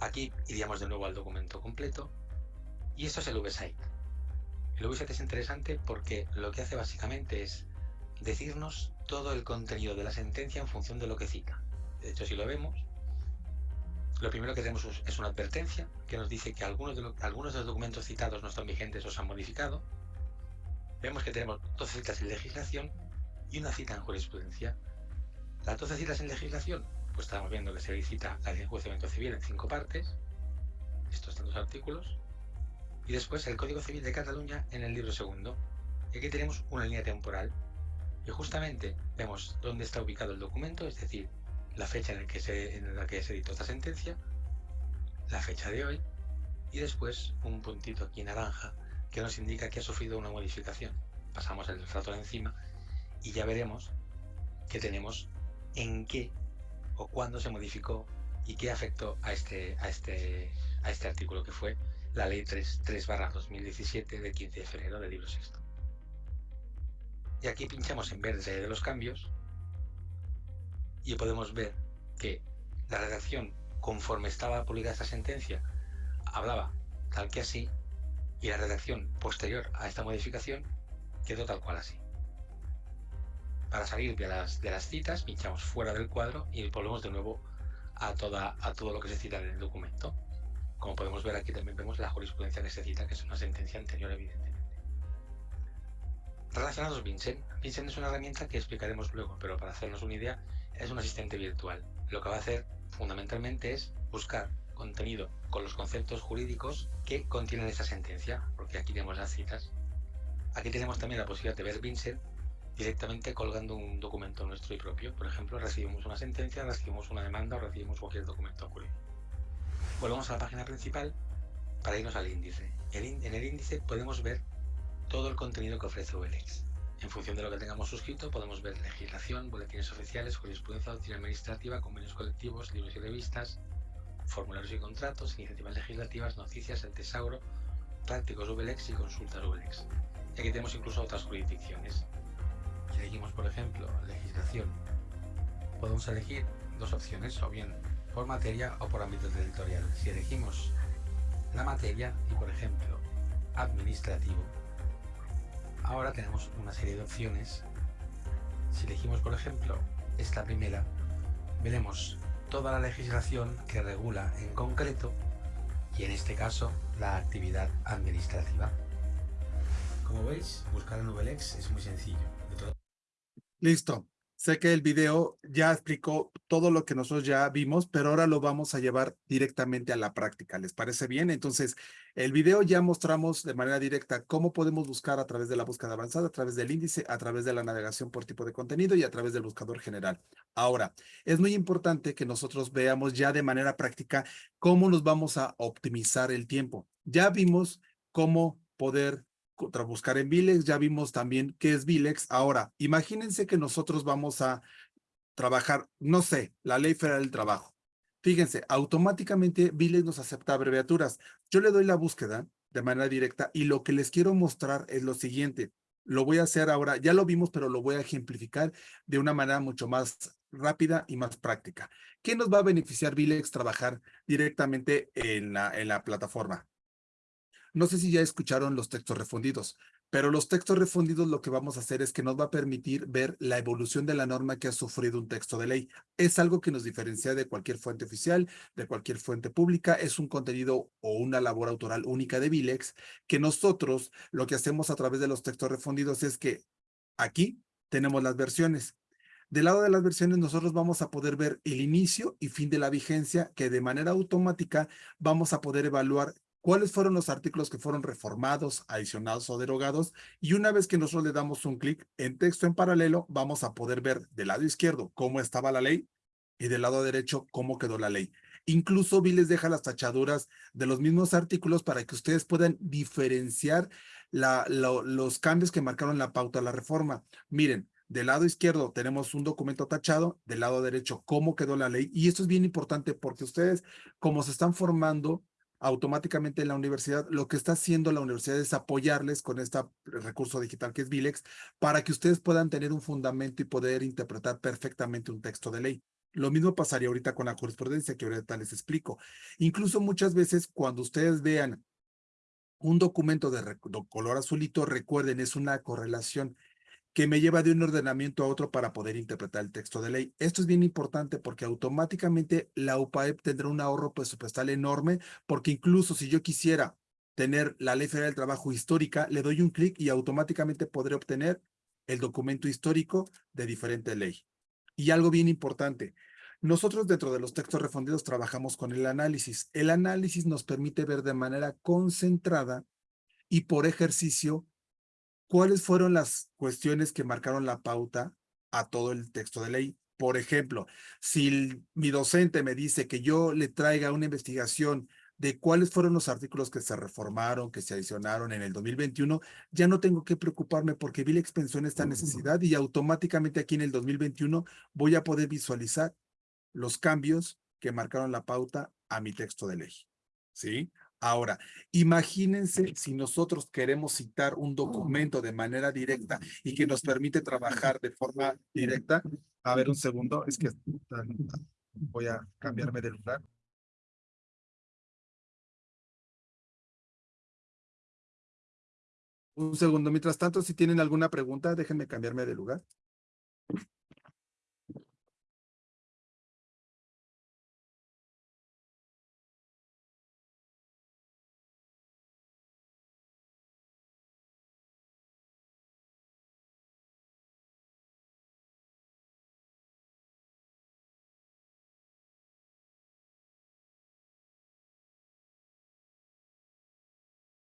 D: Aquí iríamos de nuevo al documento completo y esto es el VSite. El VSite es interesante porque lo que hace básicamente es decirnos todo el contenido de la sentencia en función de lo que cita. De hecho, si lo vemos, lo primero que tenemos es una advertencia que nos dice que algunos de, algunos de los documentos citados no están vigentes o se han modificado. Vemos que tenemos 12 citas en legislación y una cita en jurisprudencia. Las 12 citas en legislación, pues estamos viendo que se cita la de enjuiciamiento civil en cinco partes, estos dos artículos, y después el Código Civil de Cataluña en el libro segundo. Y aquí tenemos una línea temporal y justamente vemos dónde está ubicado el documento, es decir, la fecha en, que se, en la que se editó esta sentencia, la fecha de hoy y después un puntito aquí naranja que nos indica que ha sufrido una modificación. Pasamos el frator encima y ya veremos que tenemos en qué o cuándo se modificó y qué afectó a este, a este, a este artículo que fue la ley 3, 3 2017 de 15 de febrero del libro sexto. Y aquí pinchamos en verde de los cambios y podemos ver que la redacción, conforme estaba publicada esta sentencia, hablaba tal que así y la redacción posterior a esta modificación quedó tal cual así. Para salir de las, de las citas, pinchamos fuera del cuadro y volvemos de nuevo a, toda, a todo lo que se cita en el documento. Como podemos ver aquí también vemos la jurisprudencia que se cita, que es una sentencia anterior evidentemente. Relacionados Vincent. Vincent es una herramienta que explicaremos luego, pero para hacernos una idea, es un asistente virtual. Lo que va a hacer fundamentalmente es buscar contenido con los conceptos jurídicos que contienen esa sentencia, porque aquí tenemos las citas. Aquí tenemos también la posibilidad de ver Vincent directamente colgando un documento nuestro y propio. Por ejemplo, recibimos una sentencia, recibimos una demanda o recibimos cualquier documento jurídico. Volvemos a la página principal para irnos al índice. En el índice podemos ver todo el contenido que ofrece OLX. En función de lo que tengamos suscrito, podemos ver legislación, boletines oficiales, jurisprudencia, doctrina administrativa, convenios colectivos, libros y revistas, formularios y contratos, iniciativas legislativas, noticias, el tesauro, prácticos VLEX y consultas VLEX. Y aquí tenemos incluso otras jurisdicciones. Si elegimos, por ejemplo, legislación, podemos elegir dos opciones, o bien por materia o por ámbito territorial. Si elegimos la materia y, por ejemplo, administrativo, ahora tenemos una serie de opciones. Si elegimos, por ejemplo, esta primera, veremos toda la legislación que regula en concreto y en este caso la actividad administrativa. Como veis, buscar en VLEX es muy sencillo.
B: Listo. Sé que el video ya explicó todo lo que nosotros ya vimos, pero ahora lo vamos a llevar directamente a la práctica. ¿Les parece bien? Entonces, el video ya mostramos de manera directa cómo podemos buscar a través de la búsqueda avanzada, a través del índice, a través de la navegación por tipo de contenido y a través del buscador general. Ahora, es muy importante que nosotros veamos ya de manera práctica cómo nos vamos a optimizar el tiempo. Ya vimos cómo poder buscar en Vilex, ya vimos también qué es Vilex. Ahora, imagínense que nosotros vamos a trabajar, no sé, la Ley Federal del Trabajo. Fíjense, automáticamente Vilex nos acepta abreviaturas. Yo le doy la búsqueda de manera directa y lo que les quiero mostrar es lo siguiente. Lo voy a hacer ahora, ya lo vimos, pero lo voy a ejemplificar de una manera mucho más rápida y más práctica. ¿Qué nos va a beneficiar Vilex trabajar directamente en la, en la plataforma? No sé si ya escucharon los textos refundidos, pero los textos refundidos lo que vamos a hacer es que nos va a permitir ver la evolución de la norma que ha sufrido un texto de ley. Es algo que nos diferencia de cualquier fuente oficial, de cualquier fuente pública. Es un contenido o una labor autoral única de Vilex que nosotros lo que hacemos a través de los textos refundidos es que aquí tenemos las versiones. Del lado de las versiones nosotros vamos a poder ver el inicio y fin de la vigencia que de manera automática vamos a poder evaluar cuáles fueron los artículos que fueron reformados, adicionados o derogados. Y una vez que nosotros le damos un clic en texto en paralelo, vamos a poder ver del lado izquierdo cómo estaba la ley y del lado derecho cómo quedó la ley. Incluso vi les deja las tachaduras de los mismos artículos para que ustedes puedan diferenciar los cambios que marcaron la pauta de la reforma. Miren, del lado izquierdo tenemos un documento tachado, del lado derecho cómo quedó la ley. Y esto es bien importante porque ustedes, como se están formando automáticamente en la universidad, lo que está haciendo la universidad es apoyarles con este recurso digital que es Vilex para que ustedes puedan tener un fundamento y poder interpretar perfectamente un texto de ley. Lo mismo pasaría ahorita con la jurisprudencia que ahorita les explico. Incluso muchas veces cuando ustedes vean un documento de, color azulito, recuerden, es una correlación que me lleva de un ordenamiento a otro para poder interpretar el texto de ley. Esto es bien importante porque automáticamente la UPAEP tendrá un ahorro presupuestal enorme porque incluso si yo quisiera tener la Ley Federal del Trabajo histórica, le doy un clic y automáticamente podré obtener el documento histórico de diferente ley. Y algo bien importante, nosotros dentro de los textos refundidos trabajamos con el análisis. El análisis nos permite ver de manera concentrada y por ejercicio cuáles fueron las cuestiones que marcaron la pauta a todo el texto de ley. Por ejemplo, si mi docente me dice que yo le traiga una investigación de cuáles fueron los artículos que se reformaron, que se adicionaron en el 2021, ya no tengo que preocuparme porque vi la expensión esta necesidad y automáticamente aquí en el 2021 voy a poder visualizar los cambios que marcaron la pauta a mi texto de ley. ¿Sí? Ahora, imagínense si nosotros queremos citar un documento de manera directa y que nos permite trabajar de forma directa. A ver, un segundo, es que voy a cambiarme de lugar. Un segundo, mientras tanto, si tienen alguna pregunta, déjenme cambiarme de lugar.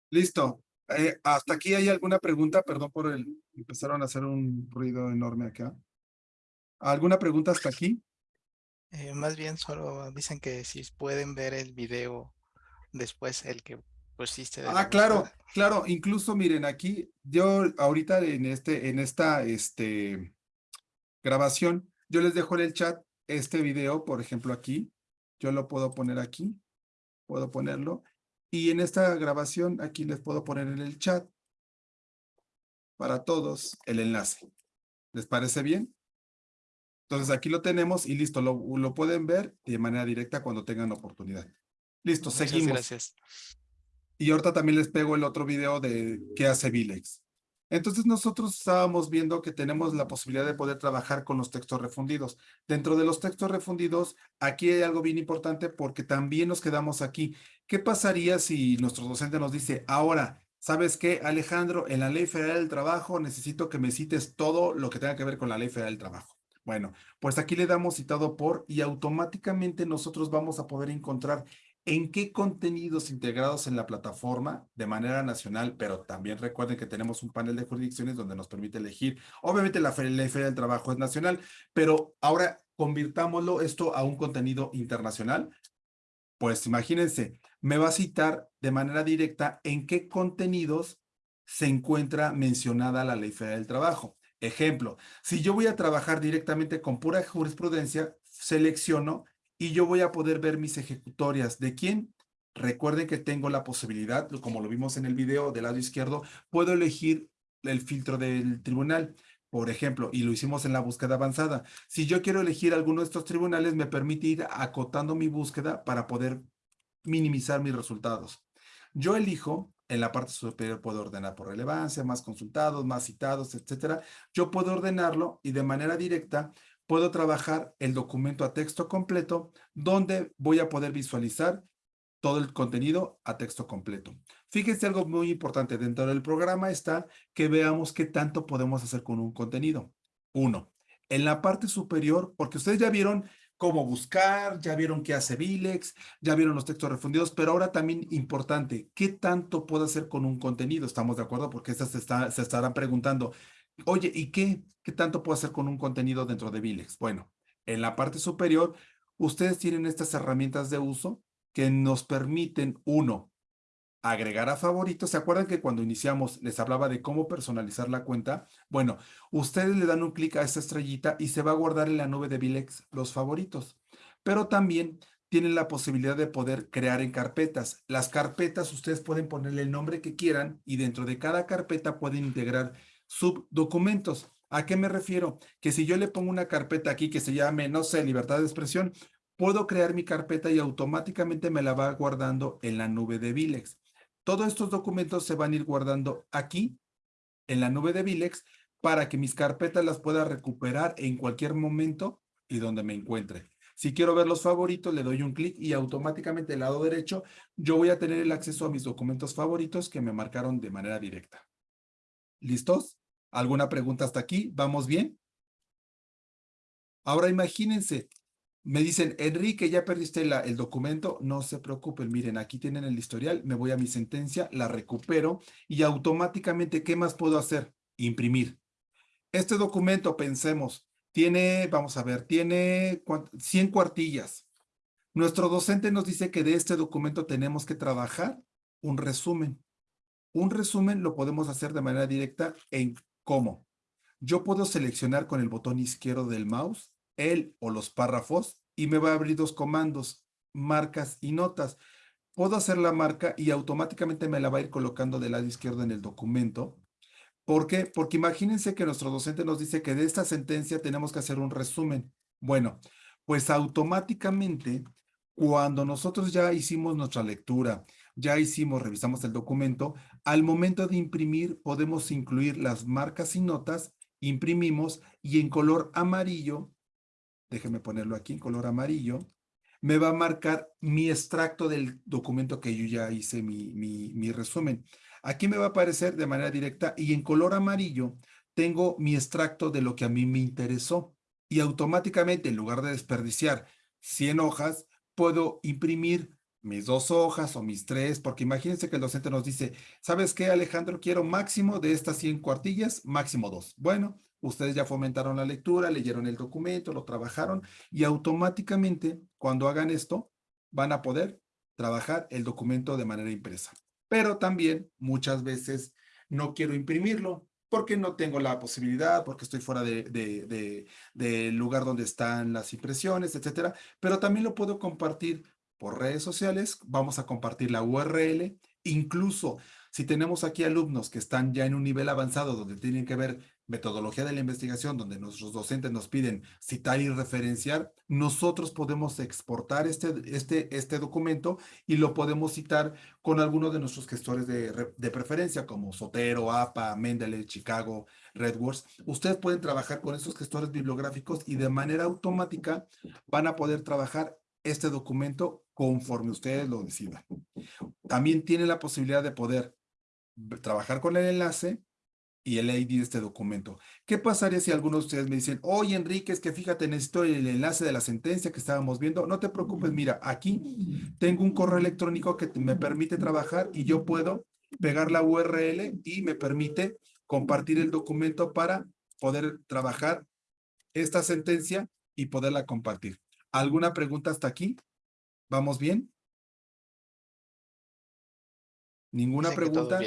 B: Listo. Eh, hasta aquí hay alguna pregunta, perdón por el, empezaron a hacer un ruido enorme acá. ¿Alguna pregunta hasta aquí?
A: Eh, más bien solo dicen que si pueden ver el video después, el que pusiste.
B: ah, claro, claro. Incluso miren aquí, yo ahorita en este, en esta, este, grabación, yo les dejo en el chat este video, por ejemplo, aquí. Yo lo puedo poner aquí. Puedo ponerlo. Y en esta grabación aquí les puedo poner en el chat para todos el enlace. ¿Les parece bien? Entonces aquí lo tenemos y listo, lo, lo pueden ver de manera directa cuando tengan oportunidad. Listo,
A: Muchas
B: seguimos.
A: gracias.
B: Y ahorita también les pego el otro video de qué hace Vilex. Entonces nosotros estábamos viendo que tenemos la posibilidad de poder trabajar con los textos refundidos. Dentro de los textos refundidos, aquí hay algo bien importante porque también nos quedamos aquí. ¿Qué pasaría si nuestro docente nos dice, ahora, ¿sabes qué, Alejandro? En la Ley Federal del Trabajo necesito que me cites todo lo que tenga que ver con la Ley Federal del Trabajo. Bueno, pues aquí le damos citado por y automáticamente nosotros vamos a poder encontrar en qué contenidos integrados en la plataforma de manera nacional, pero también recuerden que tenemos un panel de jurisdicciones donde nos permite elegir. Obviamente la Ley Federal del Trabajo es nacional, pero ahora convirtámoslo esto a un contenido internacional. Pues imagínense, me va a citar de manera directa en qué contenidos se encuentra mencionada la Ley Federal del Trabajo. Ejemplo, si yo voy a trabajar directamente con pura jurisprudencia, selecciono y yo voy a poder ver mis ejecutorias. ¿De quién? Recuerden que tengo la posibilidad, como lo vimos en el video del lado izquierdo, puedo elegir el filtro del tribunal. Por ejemplo, y lo hicimos en la búsqueda avanzada. Si yo quiero elegir alguno de estos tribunales, me permite ir acotando mi búsqueda para poder minimizar mis resultados. Yo elijo, en la parte superior puedo ordenar por relevancia, más consultados, más citados, etcétera. Yo puedo ordenarlo y de manera directa puedo trabajar el documento a texto completo, donde voy a poder visualizar todo el contenido a texto completo. Fíjense algo muy importante, dentro del programa está que veamos qué tanto podemos hacer con un contenido. Uno, en la parte superior, porque ustedes ya vieron cómo buscar, ya vieron qué hace Vilex, ya vieron los textos refundidos, pero ahora también importante, ¿qué tanto puedo hacer con un contenido? ¿Estamos de acuerdo? Porque estas se, se estarán preguntando, Oye, ¿y qué, qué tanto puedo hacer con un contenido dentro de Vilex? Bueno, en la parte superior, ustedes tienen estas herramientas de uso que nos permiten, uno, agregar a favoritos. ¿Se acuerdan que cuando iniciamos les hablaba de cómo personalizar la cuenta? Bueno, ustedes le dan un clic a esta estrellita y se va a guardar en la nube de Vilex los favoritos. Pero también tienen la posibilidad de poder crear en carpetas. Las carpetas ustedes pueden ponerle el nombre que quieran y dentro de cada carpeta pueden integrar subdocumentos. ¿A qué me refiero? Que si yo le pongo una carpeta aquí que se llame, no sé, libertad de expresión, puedo crear mi carpeta y automáticamente me la va guardando en la nube de Vilex. Todos estos documentos se van a ir guardando aquí, en la nube de Vilex, para que mis carpetas las pueda recuperar en cualquier momento y donde me encuentre. Si quiero ver los favoritos, le doy un clic y automáticamente del lado derecho yo voy a tener el acceso a mis documentos favoritos que me marcaron de manera directa. ¿Listos? ¿Alguna pregunta hasta aquí? ¿Vamos bien? Ahora imagínense, me dicen, Enrique, ya perdiste el documento. No se preocupen, miren, aquí tienen el historial, me voy a mi sentencia, la recupero y automáticamente, ¿qué más puedo hacer? Imprimir. Este documento, pensemos, tiene, vamos a ver, tiene 100 cuartillas. Nuestro docente nos dice que de este documento tenemos que trabajar un resumen. Un resumen lo podemos hacer de manera directa en cómo. Yo puedo seleccionar con el botón izquierdo del mouse el o los párrafos y me va a abrir dos comandos, marcas y notas. Puedo hacer la marca y automáticamente me la va a ir colocando del lado izquierdo en el documento ¿Por qué? Porque imagínense que nuestro docente nos dice que de esta sentencia tenemos que hacer un resumen. Bueno, pues automáticamente cuando nosotros ya hicimos nuestra lectura, ya hicimos, revisamos el documento, al momento de imprimir podemos incluir las marcas y notas, imprimimos y en color amarillo, déjenme ponerlo aquí en color amarillo, me va a marcar mi extracto del documento que yo ya hice mi, mi, mi resumen. Aquí me va a aparecer de manera directa y en color amarillo tengo mi extracto de lo que a mí me interesó. Y automáticamente, en lugar de desperdiciar 100 hojas, puedo imprimir mis dos hojas o mis tres, porque imagínense que el docente nos dice, ¿sabes qué, Alejandro? Quiero máximo de estas 100 cuartillas, máximo dos. Bueno, ustedes ya fomentaron la lectura, leyeron el documento, lo trabajaron y automáticamente, cuando hagan esto, van a poder trabajar el documento de manera impresa pero también muchas veces no quiero imprimirlo porque no tengo la posibilidad, porque estoy fuera del de, lugar donde están las impresiones, etcétera. Pero también lo puedo compartir por redes sociales. Vamos a compartir la URL. Incluso si tenemos aquí alumnos que están ya en un nivel avanzado donde tienen que ver metodología de la investigación, donde nuestros docentes nos piden citar y referenciar, nosotros podemos exportar este, este, este documento y lo podemos citar con alguno de nuestros gestores de, de preferencia, como Sotero, APA, Mendeley, Chicago, RedWords. Ustedes pueden trabajar con esos gestores bibliográficos y de manera automática van a poder trabajar este documento conforme ustedes lo decidan. También tienen la posibilidad de poder trabajar con el enlace y el ID de este documento. ¿Qué pasaría si algunos de ustedes me dicen, oye Enrique, es que fíjate, necesito el enlace de la sentencia que estábamos viendo? No te preocupes, mira, aquí tengo un correo electrónico que me permite trabajar y yo puedo pegar la URL y me permite compartir el documento para poder trabajar esta sentencia y poderla compartir. ¿Alguna pregunta hasta aquí? ¿Vamos bien? ¿Ninguna pregunta?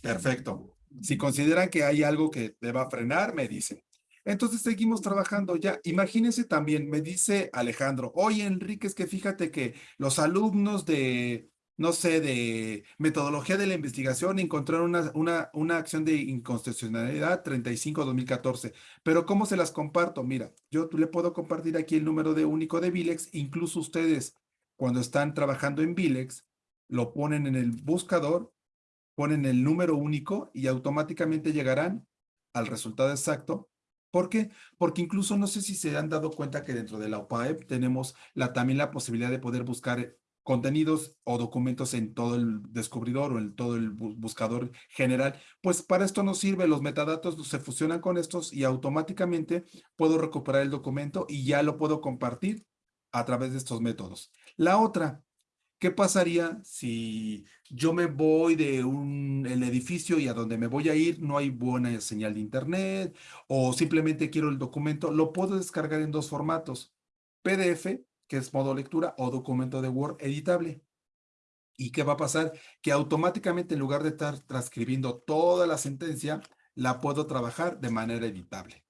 B: Perfecto. Si consideran que hay algo que deba frenar, me dicen. Entonces seguimos trabajando ya. Imagínense también, me dice Alejandro, oye Enrique, es que fíjate que los alumnos de, no sé, de metodología de la investigación encontraron una, una, una acción de inconstitucionalidad 35-2014. Pero ¿cómo se las comparto? Mira, yo le puedo compartir aquí el número de único de Vilex. Incluso ustedes, cuando están trabajando en Vilex, lo ponen en el buscador ponen el número único y automáticamente llegarán al resultado exacto. ¿Por qué? Porque incluso no sé si se han dado cuenta que dentro de la OPAEP tenemos la, también la posibilidad de poder buscar contenidos o documentos en todo el descubridor o en todo el buscador general, pues para esto nos sirve, los metadatos se fusionan con estos y automáticamente puedo recuperar el documento y ya lo puedo compartir a través de estos métodos. La otra, ¿Qué pasaría si yo me voy de un el edificio y a donde me voy a ir no hay buena señal de internet o simplemente quiero el documento? Lo puedo descargar en dos formatos, PDF, que es modo lectura, o documento de Word editable. ¿Y qué va a pasar? Que automáticamente en lugar de estar transcribiendo toda la sentencia, la puedo trabajar de manera editable.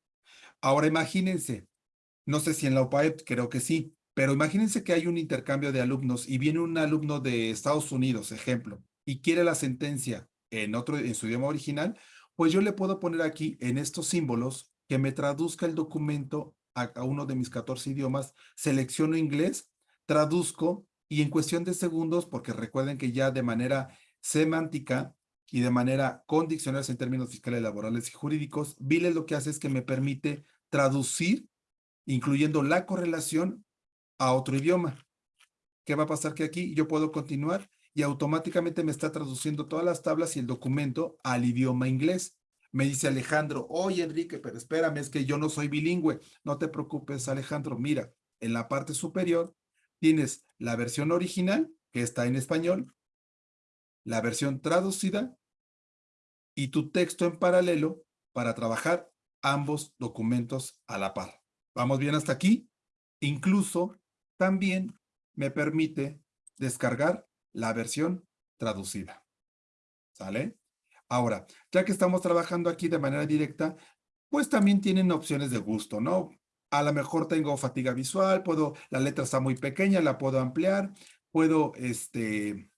B: Ahora imagínense, no sé si en la UPAEP, creo que sí, pero imagínense que hay un intercambio de alumnos y viene un alumno de Estados Unidos, ejemplo, y quiere la sentencia en otro, en su idioma original, pues yo le puedo poner aquí en estos símbolos que me traduzca el documento a, uno de mis 14 idiomas, selecciono inglés, traduzco y en cuestión de segundos, porque recuerden que ya de manera semántica y de manera con diccionarios en términos fiscales, laborales y jurídicos, Vile lo que hace es que me permite traducir, incluyendo la correlación a otro idioma. ¿Qué va a pasar? Que aquí yo puedo continuar y automáticamente me está traduciendo todas las tablas y el documento al idioma inglés. Me dice Alejandro, oye Enrique, pero espérame, es que yo no soy bilingüe. No te preocupes, Alejandro. Mira, en la parte superior tienes la versión original, que está en español, la versión traducida y tu texto en paralelo para trabajar ambos documentos a la par. ¿Vamos bien hasta aquí? Incluso también me permite descargar la versión traducida. ¿Sale? Ahora, ya que estamos trabajando aquí de manera directa, pues también tienen opciones de gusto, ¿no? A lo mejor tengo fatiga visual, puedo, la letra está muy pequeña, la puedo ampliar, puedo este,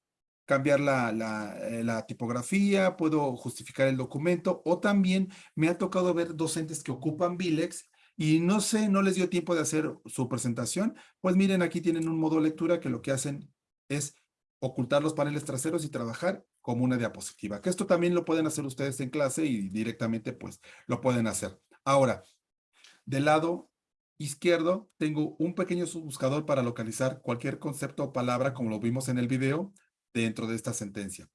B: cambiar la, la, eh, la, tipografía, puedo justificar el documento, o también me ha tocado ver docentes que ocupan Vilex y no sé, no les dio tiempo de hacer su presentación, pues miren, aquí tienen un modo lectura que lo que hacen es ocultar los paneles traseros y trabajar como una diapositiva, que esto también lo pueden hacer ustedes en clase y directamente pues lo pueden hacer. Ahora, del lado izquierdo tengo un pequeño buscador para localizar cualquier concepto o palabra como lo vimos en el video dentro de esta sentencia.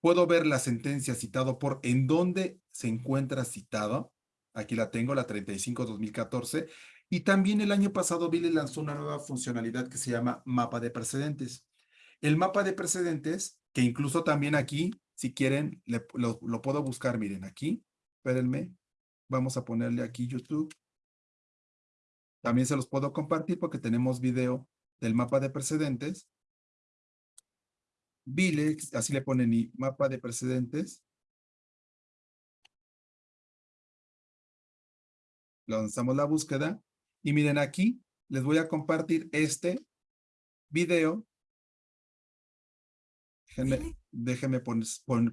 B: Puedo ver la sentencia citado por en dónde se encuentra citado Aquí la tengo, la 35-2014. Y también el año pasado Billy lanzó una nueva funcionalidad que se llama mapa de precedentes. El mapa de precedentes, que incluso también aquí, si quieren, lo, puedo buscar, miren, aquí, espérenme, vamos a ponerle aquí YouTube. También se los puedo compartir porque tenemos video del mapa de precedentes. Vilex, así le ponen y mapa de precedentes. Lanzamos la búsqueda y miren aquí, les voy a compartir este video. Déjenme, déjenme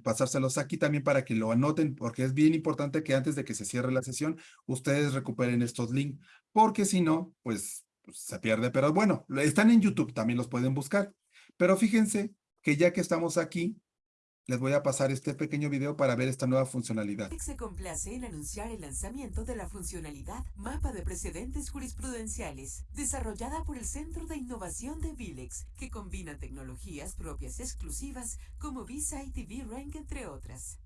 B: pasárselos aquí también para que lo anoten, porque es bien importante que antes de que se cierre la sesión, ustedes recuperen estos links, porque si no, pues, pues se pierde. Pero bueno, están en YouTube, también los pueden buscar. Pero fíjense que ya que estamos aquí, les voy a pasar este pequeño video para ver esta nueva funcionalidad.
C: Se complace en anunciar el lanzamiento de la funcionalidad Mapa de Precedentes Jurisprudenciales, desarrollada por el Centro de Innovación de Vilex, que combina tecnologías propias exclusivas como Visa y V-Rank, entre otras.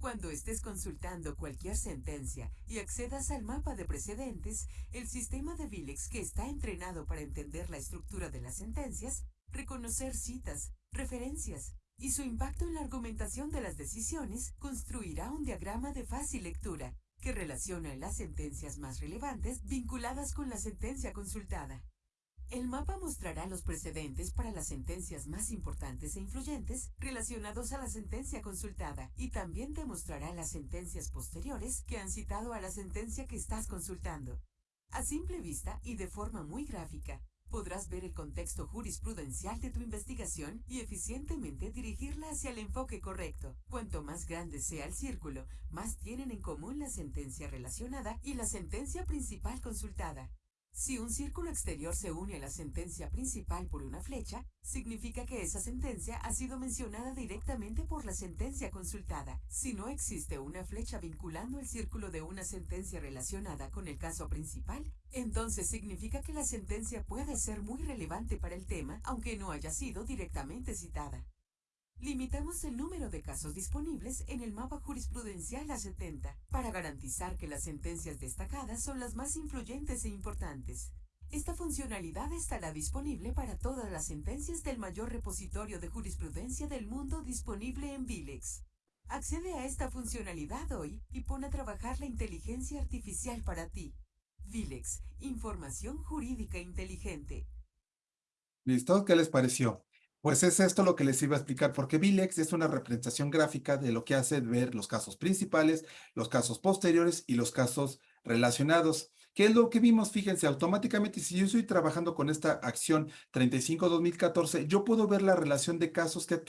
C: Cuando estés consultando cualquier sentencia y accedas al mapa de precedentes, el sistema de Vilex que está entrenado para entender la estructura de las sentencias, reconocer citas, referencias, y su impacto en la argumentación de las decisiones construirá un diagrama de fácil lectura que relaciona las sentencias más relevantes vinculadas con la sentencia consultada. El mapa mostrará los precedentes para las sentencias más importantes e influyentes relacionados a la sentencia consultada y también te mostrará las sentencias posteriores que han citado a la sentencia que estás consultando. A simple vista y de forma muy gráfica, podrás ver el contexto jurisprudencial de tu investigación y eficientemente dirigirla hacia el enfoque correcto. Cuanto más grande sea el círculo, más tienen en común la sentencia relacionada y la sentencia principal consultada. Si un círculo exterior se une a la sentencia principal por una flecha, significa que esa sentencia ha sido mencionada directamente por la sentencia consultada. Si no existe una flecha vinculando el círculo de una sentencia relacionada con el caso principal, entonces significa que la sentencia puede ser muy relevante para el tema, aunque no haya sido directamente citada. Limitamos el número de casos disponibles en el mapa jurisprudencial a 70 para garantizar que las sentencias destacadas son las más influyentes e importantes. Esta funcionalidad estará disponible para todas las sentencias del mayor repositorio de jurisprudencia del mundo disponible en Vilex. Accede a esta funcionalidad hoy y pon a trabajar la inteligencia artificial para ti. Vilex, información jurídica inteligente.
B: ¿Listo? ¿Qué les pareció? Pues es esto lo que les iba a explicar, porque VILEX es una representación gráfica de lo que hace ver los casos principales, los casos posteriores y los casos relacionados. ¿Qué es lo que vimos? Fíjense, automáticamente, si yo estoy trabajando con esta acción 35-2014, yo puedo ver la relación de casos que ha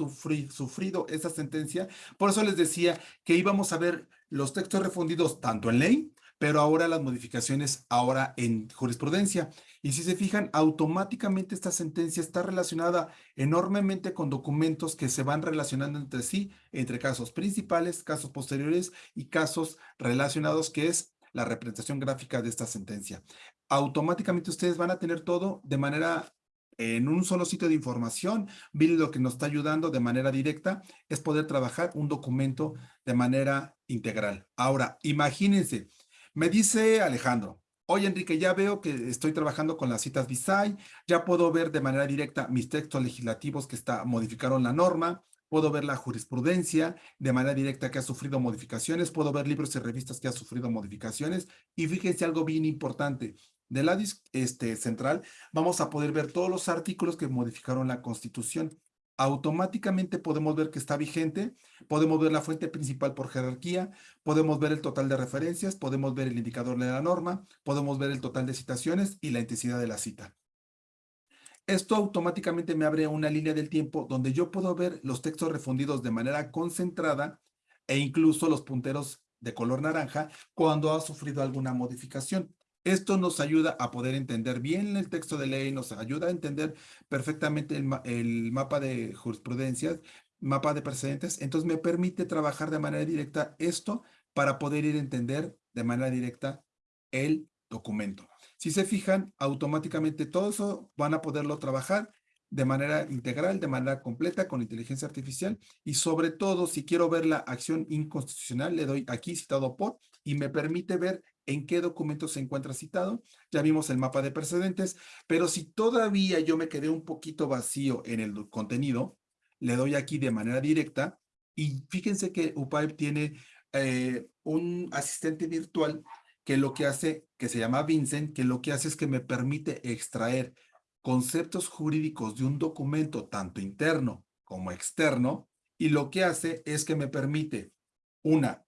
B: sufrido esta sentencia. Por eso les decía que íbamos a ver los textos refundidos tanto en ley, pero ahora las modificaciones ahora en jurisprudencia. Y si se fijan, automáticamente esta sentencia está relacionada enormemente con documentos que se van relacionando entre sí, entre casos principales, casos posteriores y casos relacionados, que es la representación gráfica de esta sentencia. Automáticamente ustedes van a tener todo de manera en un solo sitio de información. Bill lo que nos está ayudando de manera directa es poder trabajar un documento de manera integral. Ahora, imagínense, me dice Alejandro, oye Enrique, ya veo que estoy trabajando con las citas BISAI, ya puedo ver de manera directa mis textos legislativos que está, modificaron la norma, puedo ver la jurisprudencia de manera directa que ha sufrido modificaciones, puedo ver libros y revistas que ha sufrido modificaciones, y fíjense algo bien importante, de la este, central vamos a poder ver todos los artículos que modificaron la Constitución. Automáticamente podemos ver que está vigente, podemos ver la fuente principal por jerarquía, podemos ver el total de referencias, podemos ver el indicador de la norma, podemos ver el total de citaciones y la intensidad de la cita. Esto automáticamente me abre una línea del tiempo donde yo puedo ver los textos refundidos de manera concentrada e incluso los punteros de color naranja cuando ha sufrido alguna modificación. Esto nos ayuda a poder entender bien el texto de ley, nos ayuda a entender perfectamente el, mapa de jurisprudencias, mapa de precedentes. Entonces me permite trabajar de manera directa esto para poder ir a entender de manera directa el documento. Si se fijan, automáticamente todo eso van a poderlo trabajar de manera integral, de manera completa, con inteligencia artificial. Y sobre todo, si quiero ver la acción inconstitucional, le doy aquí citado por y me permite ver en qué documento se encuentra citado. Ya vimos el mapa de precedentes, pero si todavía yo me quedé un poquito vacío en el contenido, le doy aquí de manera directa y fíjense que UPAEP tiene eh, un asistente virtual que lo que hace, que se llama Vincent, que lo que hace es que me permite extraer conceptos jurídicos de un documento tanto interno como externo y lo que hace es que me permite, una,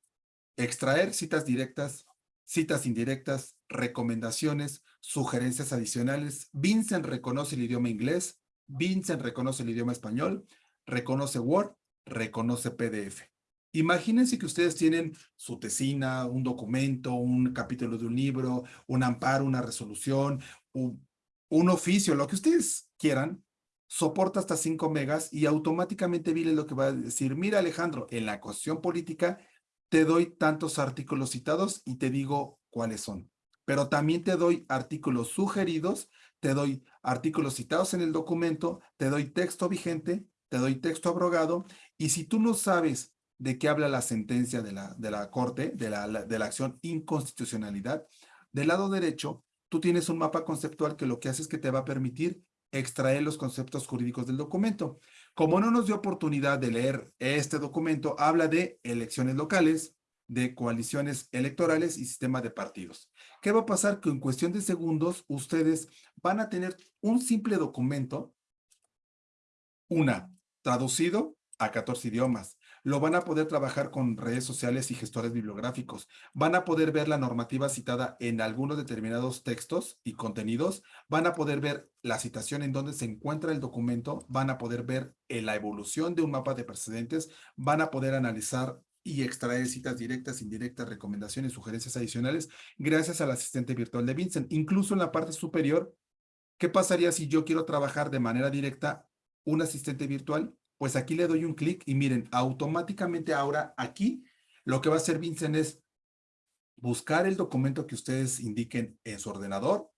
B: extraer citas directas, citas indirectas, recomendaciones, sugerencias adicionales. Vincent reconoce el idioma inglés, Vincent reconoce el idioma español, reconoce Word, reconoce PDF. Imagínense que ustedes tienen su tesina, un documento, un capítulo de un libro, un amparo, una resolución, un, oficio, lo que ustedes quieran, soporta hasta 5 megas y automáticamente Vile lo que va a decir, mira Alejandro, en la cuestión política te doy tantos artículos citados y te digo cuáles son. Pero también te doy artículos sugeridos, te doy artículos citados en el documento, te doy texto vigente, te doy texto abrogado y si tú no sabes de qué habla la sentencia de la, de la Corte, de la, de la acción inconstitucionalidad. Del lado derecho, tú tienes un mapa conceptual que lo que hace es que te va a permitir extraer los conceptos jurídicos del documento. Como no nos dio oportunidad de leer este documento, habla de elecciones locales, de coaliciones electorales y sistema de partidos. ¿Qué va a pasar? Que en cuestión de segundos ustedes van a tener un simple documento, una, traducido a 14 idiomas, lo van a poder trabajar con redes sociales y gestores bibliográficos. Van a poder ver la normativa citada en algunos determinados textos y contenidos. Van a poder ver la citación en donde se encuentra el documento. Van a poder ver eh, la evolución de un mapa de precedentes. Van a poder analizar y extraer citas directas, indirectas, recomendaciones, sugerencias adicionales, gracias al asistente virtual de Vincent. Incluso en la parte superior, ¿qué pasaría si yo quiero trabajar de manera directa un asistente virtual? Pues aquí le doy un clic y miren, automáticamente ahora aquí lo que va a hacer Vincent es buscar el documento que ustedes indiquen en su ordenador,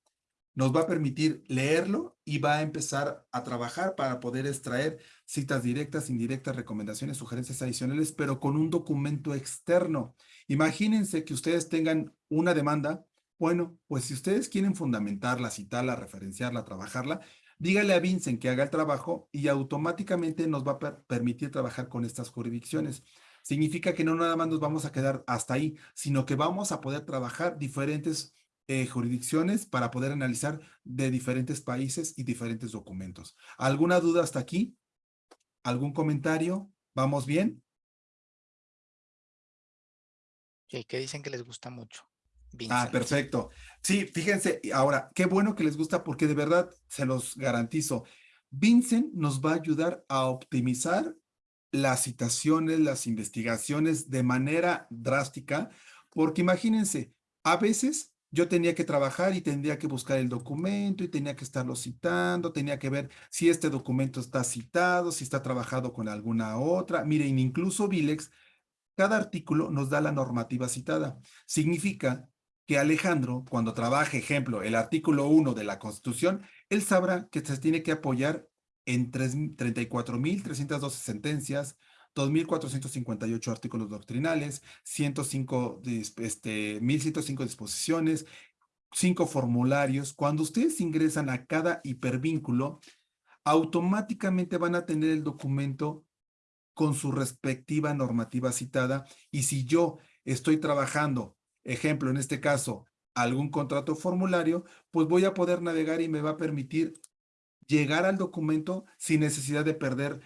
B: nos va a permitir leerlo y va a empezar a trabajar para poder extraer citas directas, indirectas, recomendaciones, sugerencias adicionales, pero con un documento externo. Imagínense que ustedes tengan una demanda. Bueno, pues si ustedes quieren fundamentarla, citarla, referenciarla, trabajarla, Dígale a Vincent que haga el trabajo y automáticamente nos va a permitir trabajar con estas jurisdicciones. Significa que no nada más nos vamos a quedar hasta ahí, sino que vamos a poder trabajar diferentes eh, jurisdicciones para poder analizar de diferentes países y diferentes documentos. ¿Alguna duda hasta aquí? ¿Algún comentario? ¿Vamos bien?
A: Ok, que dicen que les gusta mucho.
B: Ah, perfecto. Sí, fíjense, ahora, qué bueno que les gusta porque de verdad se los garantizo. Vincent nos va a ayudar a optimizar las citaciones, las investigaciones de manera drástica, porque imagínense, a veces yo tenía que trabajar y tendría que buscar el documento y tenía que estarlo citando, tenía que ver si este documento está citado, si está trabajado con alguna otra. Miren, incluso Vilex, cada artículo nos da la normativa citada. Significa que Alejandro, cuando trabaje, ejemplo, el artículo 1 de la Constitución, él sabrá que se tiene que apoyar en 34.312 sentencias, 2.458 artículos doctrinales, 105, este, 1.105 disposiciones, 5 formularios. Cuando ustedes ingresan a cada hipervínculo, automáticamente van a tener el documento con su respectiva normativa citada. Y si yo estoy trabajando, ejemplo, en este caso, algún contrato formulario, pues voy a poder navegar y me va a permitir llegar al documento sin necesidad de perder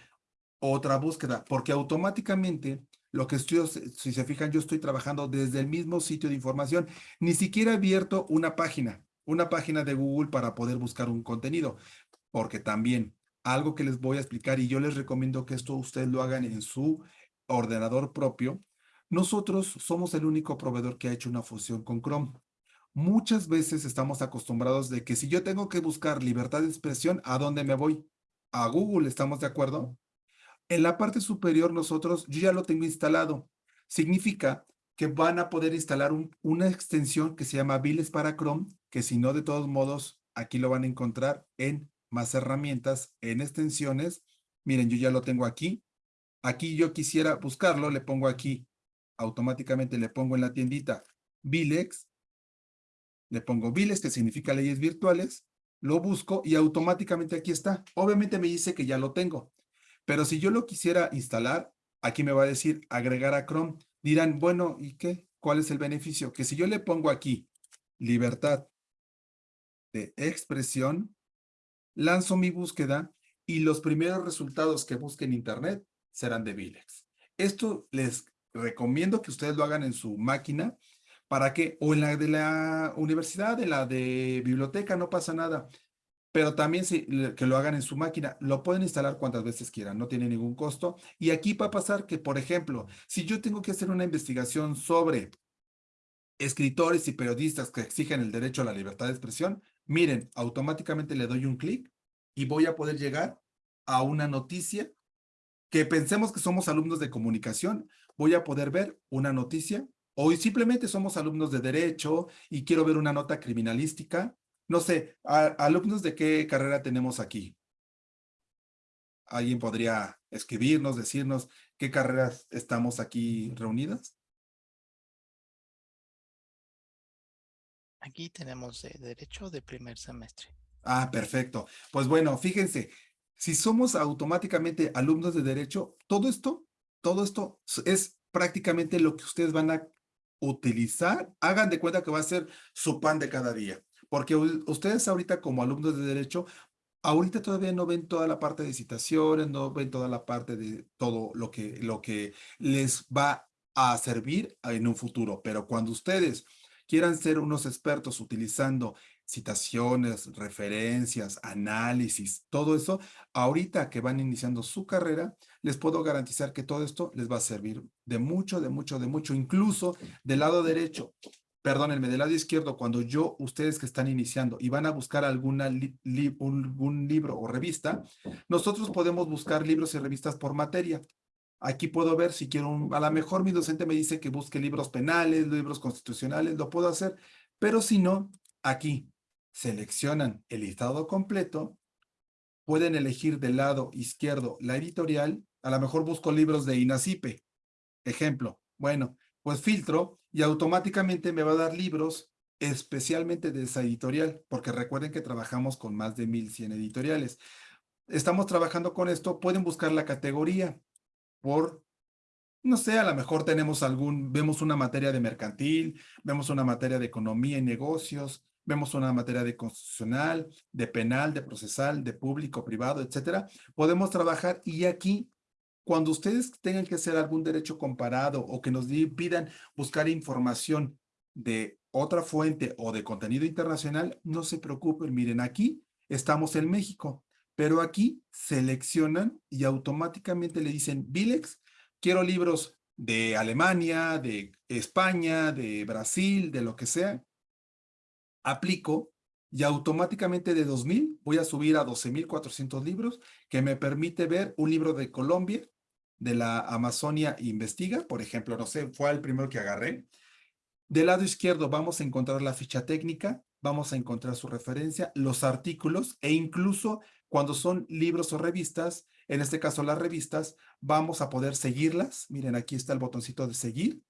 B: otra búsqueda, porque automáticamente lo que estoy, si se fijan, yo estoy trabajando desde el mismo sitio de información, ni siquiera he abierto una página, una página de Google para poder buscar un contenido, porque también algo que les voy a explicar y yo les recomiendo que esto ustedes lo hagan en su ordenador propio, nosotros somos el único proveedor que ha hecho una fusión con Chrome. Muchas veces estamos acostumbrados de que si yo tengo que buscar libertad de expresión, ¿a dónde me voy? A Google, ¿estamos de acuerdo? En la parte superior nosotros, yo ya lo tengo instalado. Significa que van a poder instalar una extensión que se llama Viles para Chrome, que si no, de todos modos, aquí lo van a encontrar en más herramientas, en extensiones. Miren, yo ya lo tengo aquí. Aquí yo quisiera buscarlo, le pongo aquí, automáticamente le pongo en la tiendita Vilex le pongo Viles, que significa leyes virtuales, lo busco y automáticamente aquí está. Obviamente me dice que ya lo tengo, pero si yo lo quisiera instalar, aquí me va a decir agregar a Chrome. Dirán, bueno, ¿y qué? ¿Cuál es el beneficio? Que si yo le pongo aquí libertad de expresión, lanzo mi búsqueda y los primeros resultados que busque en internet serán de Vilex. Esto les recomiendo que ustedes lo hagan en su máquina ¿Para qué? O en la de la universidad, en la de biblioteca, no pasa nada. Pero también que lo hagan en su máquina, lo pueden instalar cuantas veces quieran, no tiene ningún costo. Y aquí va a pasar que, por ejemplo, si yo tengo que hacer una investigación sobre escritores y periodistas que exigen el derecho a la libertad de expresión, miren, automáticamente le doy un clic y voy a poder llegar a una noticia que pensemos que somos alumnos de comunicación, voy a poder ver una noticia o simplemente somos alumnos de Derecho y quiero ver una nota criminalística. No sé, alumnos de qué carrera tenemos aquí. ¿Alguien podría escribirnos, decirnos qué carreras estamos aquí reunidas?
A: Aquí tenemos de Derecho de primer semestre.
B: Ah, perfecto. Pues bueno, fíjense, si somos automáticamente alumnos de Derecho, todo esto, todo esto es prácticamente lo que ustedes van a utilizar, hagan de cuenta que va a ser su pan de cada día. Porque ustedes ahorita como alumnos de Derecho, ahorita todavía no ven toda la parte de citaciones, no ven toda la parte de todo lo que, lo que les va a servir en un futuro. Pero cuando ustedes quieran ser unos expertos utilizando citaciones, referencias, análisis, todo eso, ahorita que van iniciando su carrera, les puedo garantizar que todo esto les va a servir de mucho, de mucho, de mucho, incluso del lado derecho, perdónenme, del lado izquierdo, cuando yo, ustedes que están iniciando y van a buscar alguna algún libro o revista, nosotros podemos buscar libros y revistas por materia. Aquí puedo ver si quiero, un, a lo mejor mi docente me dice que busque libros penales, libros constitucionales, lo puedo hacer, pero si no, aquí seleccionan el listado completo, pueden elegir del lado izquierdo la editorial, a lo mejor busco libros de INACIPE, ejemplo, bueno, pues filtro y automáticamente me va a dar libros especialmente de esa editorial, porque recuerden que trabajamos con más de 1100 editoriales. Estamos trabajando con esto, pueden buscar la categoría por, no sé, a lo mejor tenemos algún, vemos una materia de mercantil, vemos una materia de economía y negocios, vemos una materia de constitucional, de penal, de procesal, de público, privado, etcétera. Podemos trabajar y aquí, cuando ustedes tengan que hacer algún derecho comparado o que nos pidan buscar información de otra fuente o de contenido internacional, no se preocupen, miren, aquí estamos en México, pero aquí seleccionan y automáticamente le dicen, Vilex, quiero libros de Alemania, de España, de Brasil, de lo que sea, aplico y automáticamente de 2000 voy a subir a 12,400 libros que me permite ver un libro de Colombia, de la Amazonia Investiga, por ejemplo, no sé, fue el primero que agarré. Del lado izquierdo vamos a encontrar la ficha técnica, vamos a encontrar su referencia, los artículos e incluso cuando son libros o revistas, en este caso las revistas, vamos a poder seguirlas. Miren, aquí está el botoncito de seguir.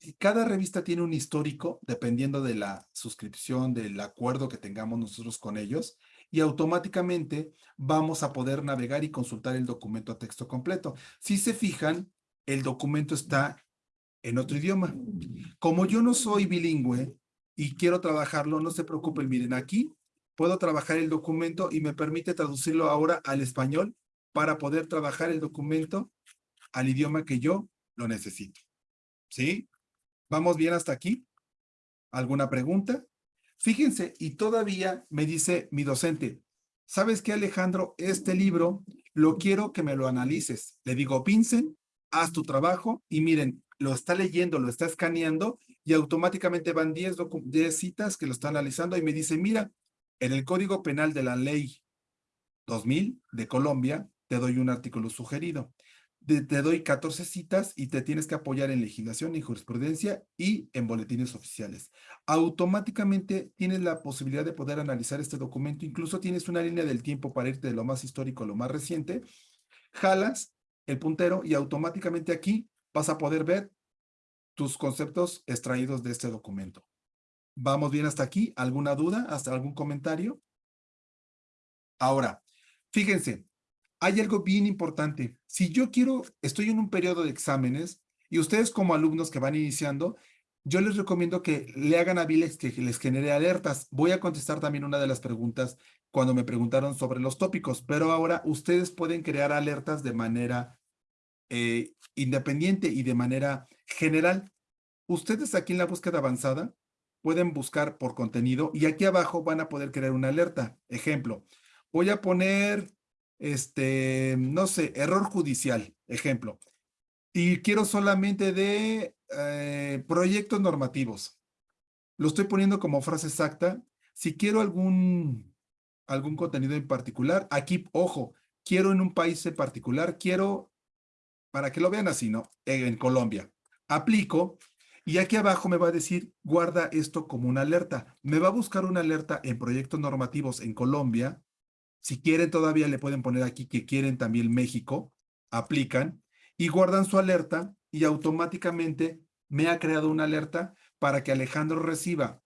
B: Y cada revista tiene un histórico, dependiendo de la suscripción, del acuerdo que tengamos nosotros con ellos, y automáticamente vamos a poder navegar y consultar el documento a texto completo. Si se fijan, el documento está en otro idioma. Como yo no soy bilingüe y quiero trabajarlo, no se preocupen, miren, aquí puedo trabajar el documento y me permite traducirlo ahora al español para poder trabajar el documento al idioma que yo lo necesito. ¿Sí? ¿Vamos bien hasta aquí? ¿Alguna pregunta? Fíjense, y todavía me dice mi docente, ¿sabes qué, Alejandro? Este libro lo quiero que me lo analices. Le digo, Vincent, haz tu trabajo y miren, lo está leyendo, lo está escaneando y automáticamente van 10, 10 citas que lo está analizando y me dice, mira, en el Código Penal de la Ley 2000 de Colombia, te doy un artículo sugerido. te doy 14 citas y te tienes que apoyar en legislación y jurisprudencia y en boletines oficiales. Automáticamente tienes la posibilidad de poder analizar este documento. Incluso tienes una línea del tiempo para irte de lo más histórico a lo más reciente. Jalas el puntero y automáticamente aquí vas a poder ver tus conceptos extraídos de este documento. ¿Vamos bien hasta aquí? ¿Alguna duda? ¿Hasta algún comentario? Ahora, fíjense, hay algo bien importante. Si yo quiero, estoy en un periodo de exámenes y ustedes como alumnos que van iniciando, yo les recomiendo que le hagan a Vilex que les genere alertas. Voy a contestar también una de las preguntas cuando me preguntaron sobre los tópicos, pero ahora ustedes pueden crear alertas de manera eh, independiente y de manera general. Ustedes aquí en la búsqueda avanzada pueden buscar por contenido y aquí abajo van a poder crear una alerta. Ejemplo, voy a poner, este, no sé, error judicial, ejemplo. Y quiero solamente de eh, proyectos normativos. Lo estoy poniendo como frase exacta. Si quiero algún, algún contenido en particular, aquí, ojo, quiero en un país en particular, quiero, para que lo vean así, ¿no? En Colombia. Aplico y aquí abajo me va a decir, guarda esto como una alerta. Me va a buscar una alerta en proyectos normativos en Colombia. Si quieren todavía le pueden poner aquí que quieren también México. Aplican y guardan su alerta y automáticamente me ha creado una alerta para que Alejandro reciba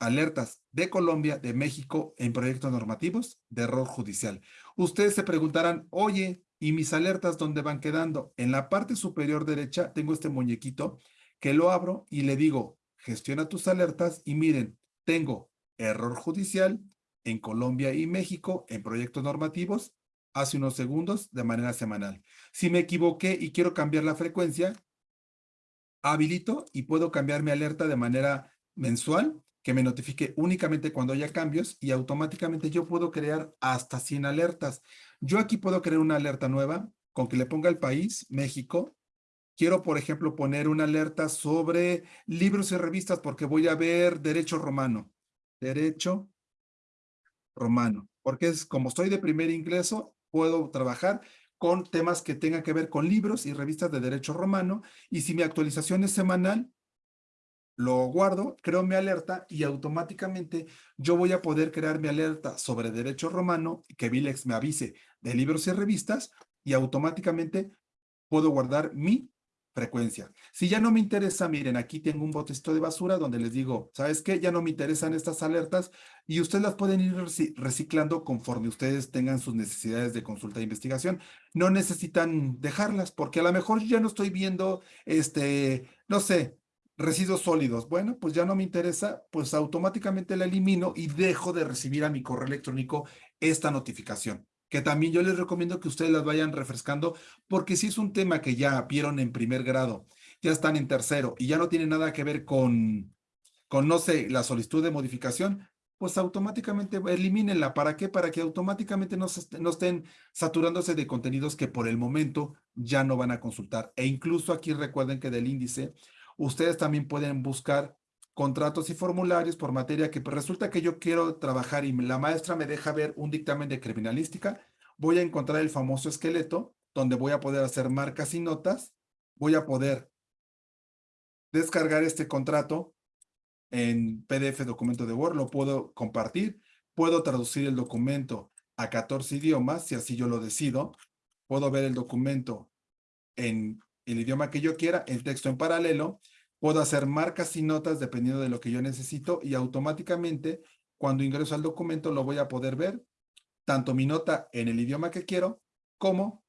B: alertas de Colombia, de México en proyectos normativos de error judicial. Ustedes se preguntarán, oye, ¿y mis alertas dónde van quedando? En la parte superior derecha tengo este muñequito que lo abro y le digo, gestiona tus alertas y miren, tengo error judicial en Colombia y México en proyectos normativos hace unos segundos de manera semanal. Si me equivoqué y quiero cambiar la frecuencia, habilito y puedo cambiar mi alerta de manera mensual que me notifique únicamente cuando haya cambios y automáticamente yo puedo crear hasta 100 alertas. Yo aquí puedo crear una alerta nueva con que le ponga el país, México, Quiero, por ejemplo, poner una alerta sobre libros y revistas porque voy a ver derecho romano. Derecho romano. Porque es como estoy de primer ingreso, puedo trabajar con temas que tengan que ver con libros y revistas de derecho romano. Y si mi actualización es semanal, lo guardo, creo mi alerta y automáticamente yo voy a poder crear mi alerta sobre derecho romano, que Vilex me avise de libros y revistas y automáticamente puedo guardar mi frecuencia. Si ya no me interesa, miren, aquí tengo un botecito de basura donde les digo, ¿sabes qué? Ya no me interesan estas alertas y ustedes las pueden ir reciclando conforme ustedes tengan sus necesidades de consulta e investigación. No necesitan dejarlas porque a lo mejor ya no estoy viendo, este, no sé, Residuos sólidos. Bueno, pues ya no me interesa, pues automáticamente la elimino y dejo de recibir a mi correo electrónico esta notificación. Que también yo les recomiendo que ustedes las vayan refrescando, porque si es un tema que ya vieron en primer grado, ya están en tercero y ya no tiene nada que ver con, con no sé, la solicitud de modificación, pues automáticamente elimínenla. ¿Para qué? Para que automáticamente no, no, estén saturándose de contenidos que por el momento ya no van a consultar. E incluso aquí recuerden que del índice, ustedes también pueden buscar contratos y formularios por materia que resulta que yo quiero trabajar y la maestra me deja ver un dictamen de criminalística, voy a encontrar el famoso esqueleto donde voy a poder hacer marcas y notas, voy a poder descargar este contrato en PDF documento de Word, lo puedo compartir, puedo traducir el documento a 14 idiomas, si así yo lo decido, puedo ver el documento en el idioma que yo quiera, el texto en paralelo, puedo hacer marcas y notas dependiendo de lo que yo necesito y automáticamente cuando ingreso al documento lo voy a poder ver, tanto mi nota en el idioma que quiero como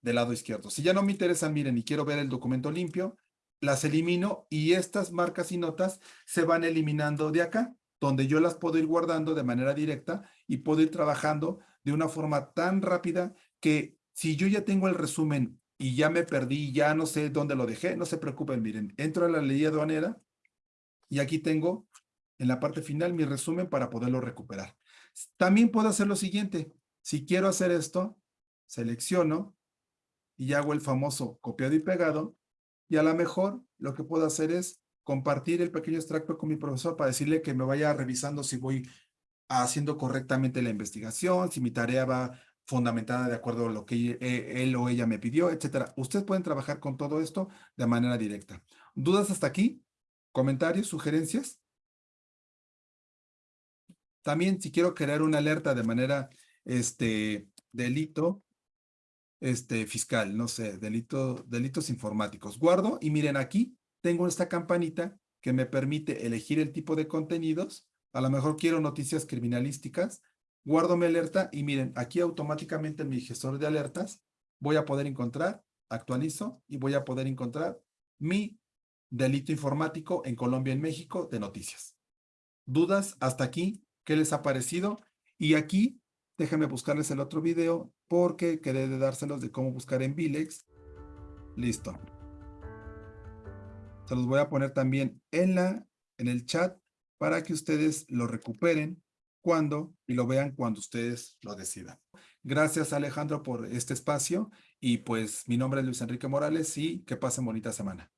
B: del lado izquierdo. Si ya no me interesan, miren, y quiero ver el documento limpio, las elimino y estas marcas y notas se van eliminando de acá, donde yo las puedo ir guardando de manera directa y puedo ir trabajando de una forma tan rápida que si yo ya tengo el resumen y ya me perdí, ya no sé dónde lo dejé, no se preocupen, miren, entro a la ley aduanera y aquí tengo en la parte final mi resumen para poderlo recuperar. También puedo hacer lo siguiente, si quiero hacer esto, selecciono y hago el famoso copiado y pegado y a lo mejor lo que puedo hacer es compartir el pequeño extracto con mi profesor para decirle que me vaya revisando si voy haciendo correctamente la investigación, si mi tarea va fundamentada de acuerdo a lo que e, él o ella me pidió, etcétera. Ustedes pueden trabajar con todo esto de manera directa. ¿Dudas hasta aquí? ¿Comentarios? ¿Sugerencias? También si quiero crear una alerta de manera este, delito, este, fiscal, no sé, delito, delitos informáticos. Guardo y miren aquí, tengo esta campanita que me permite elegir el tipo de contenidos. A lo mejor quiero noticias criminalísticas. Guardo mi alerta y miren, aquí automáticamente en mi gestor de alertas voy a poder encontrar, actualizo y voy a poder encontrar mi delito informático en Colombia, en México, de noticias. ¿Dudas hasta aquí? ¿Qué les ha parecido? Y aquí Déjenme buscarles el otro video porque quedé dárselos de cómo buscar en Vilex. Listo. Se los voy a poner también en, la, en el chat para que ustedes lo recuperen cuando y lo vean cuando ustedes lo decidan. Gracias Alejandro por este espacio y pues mi nombre es Luis Enrique Morales y que pasen bonita semana.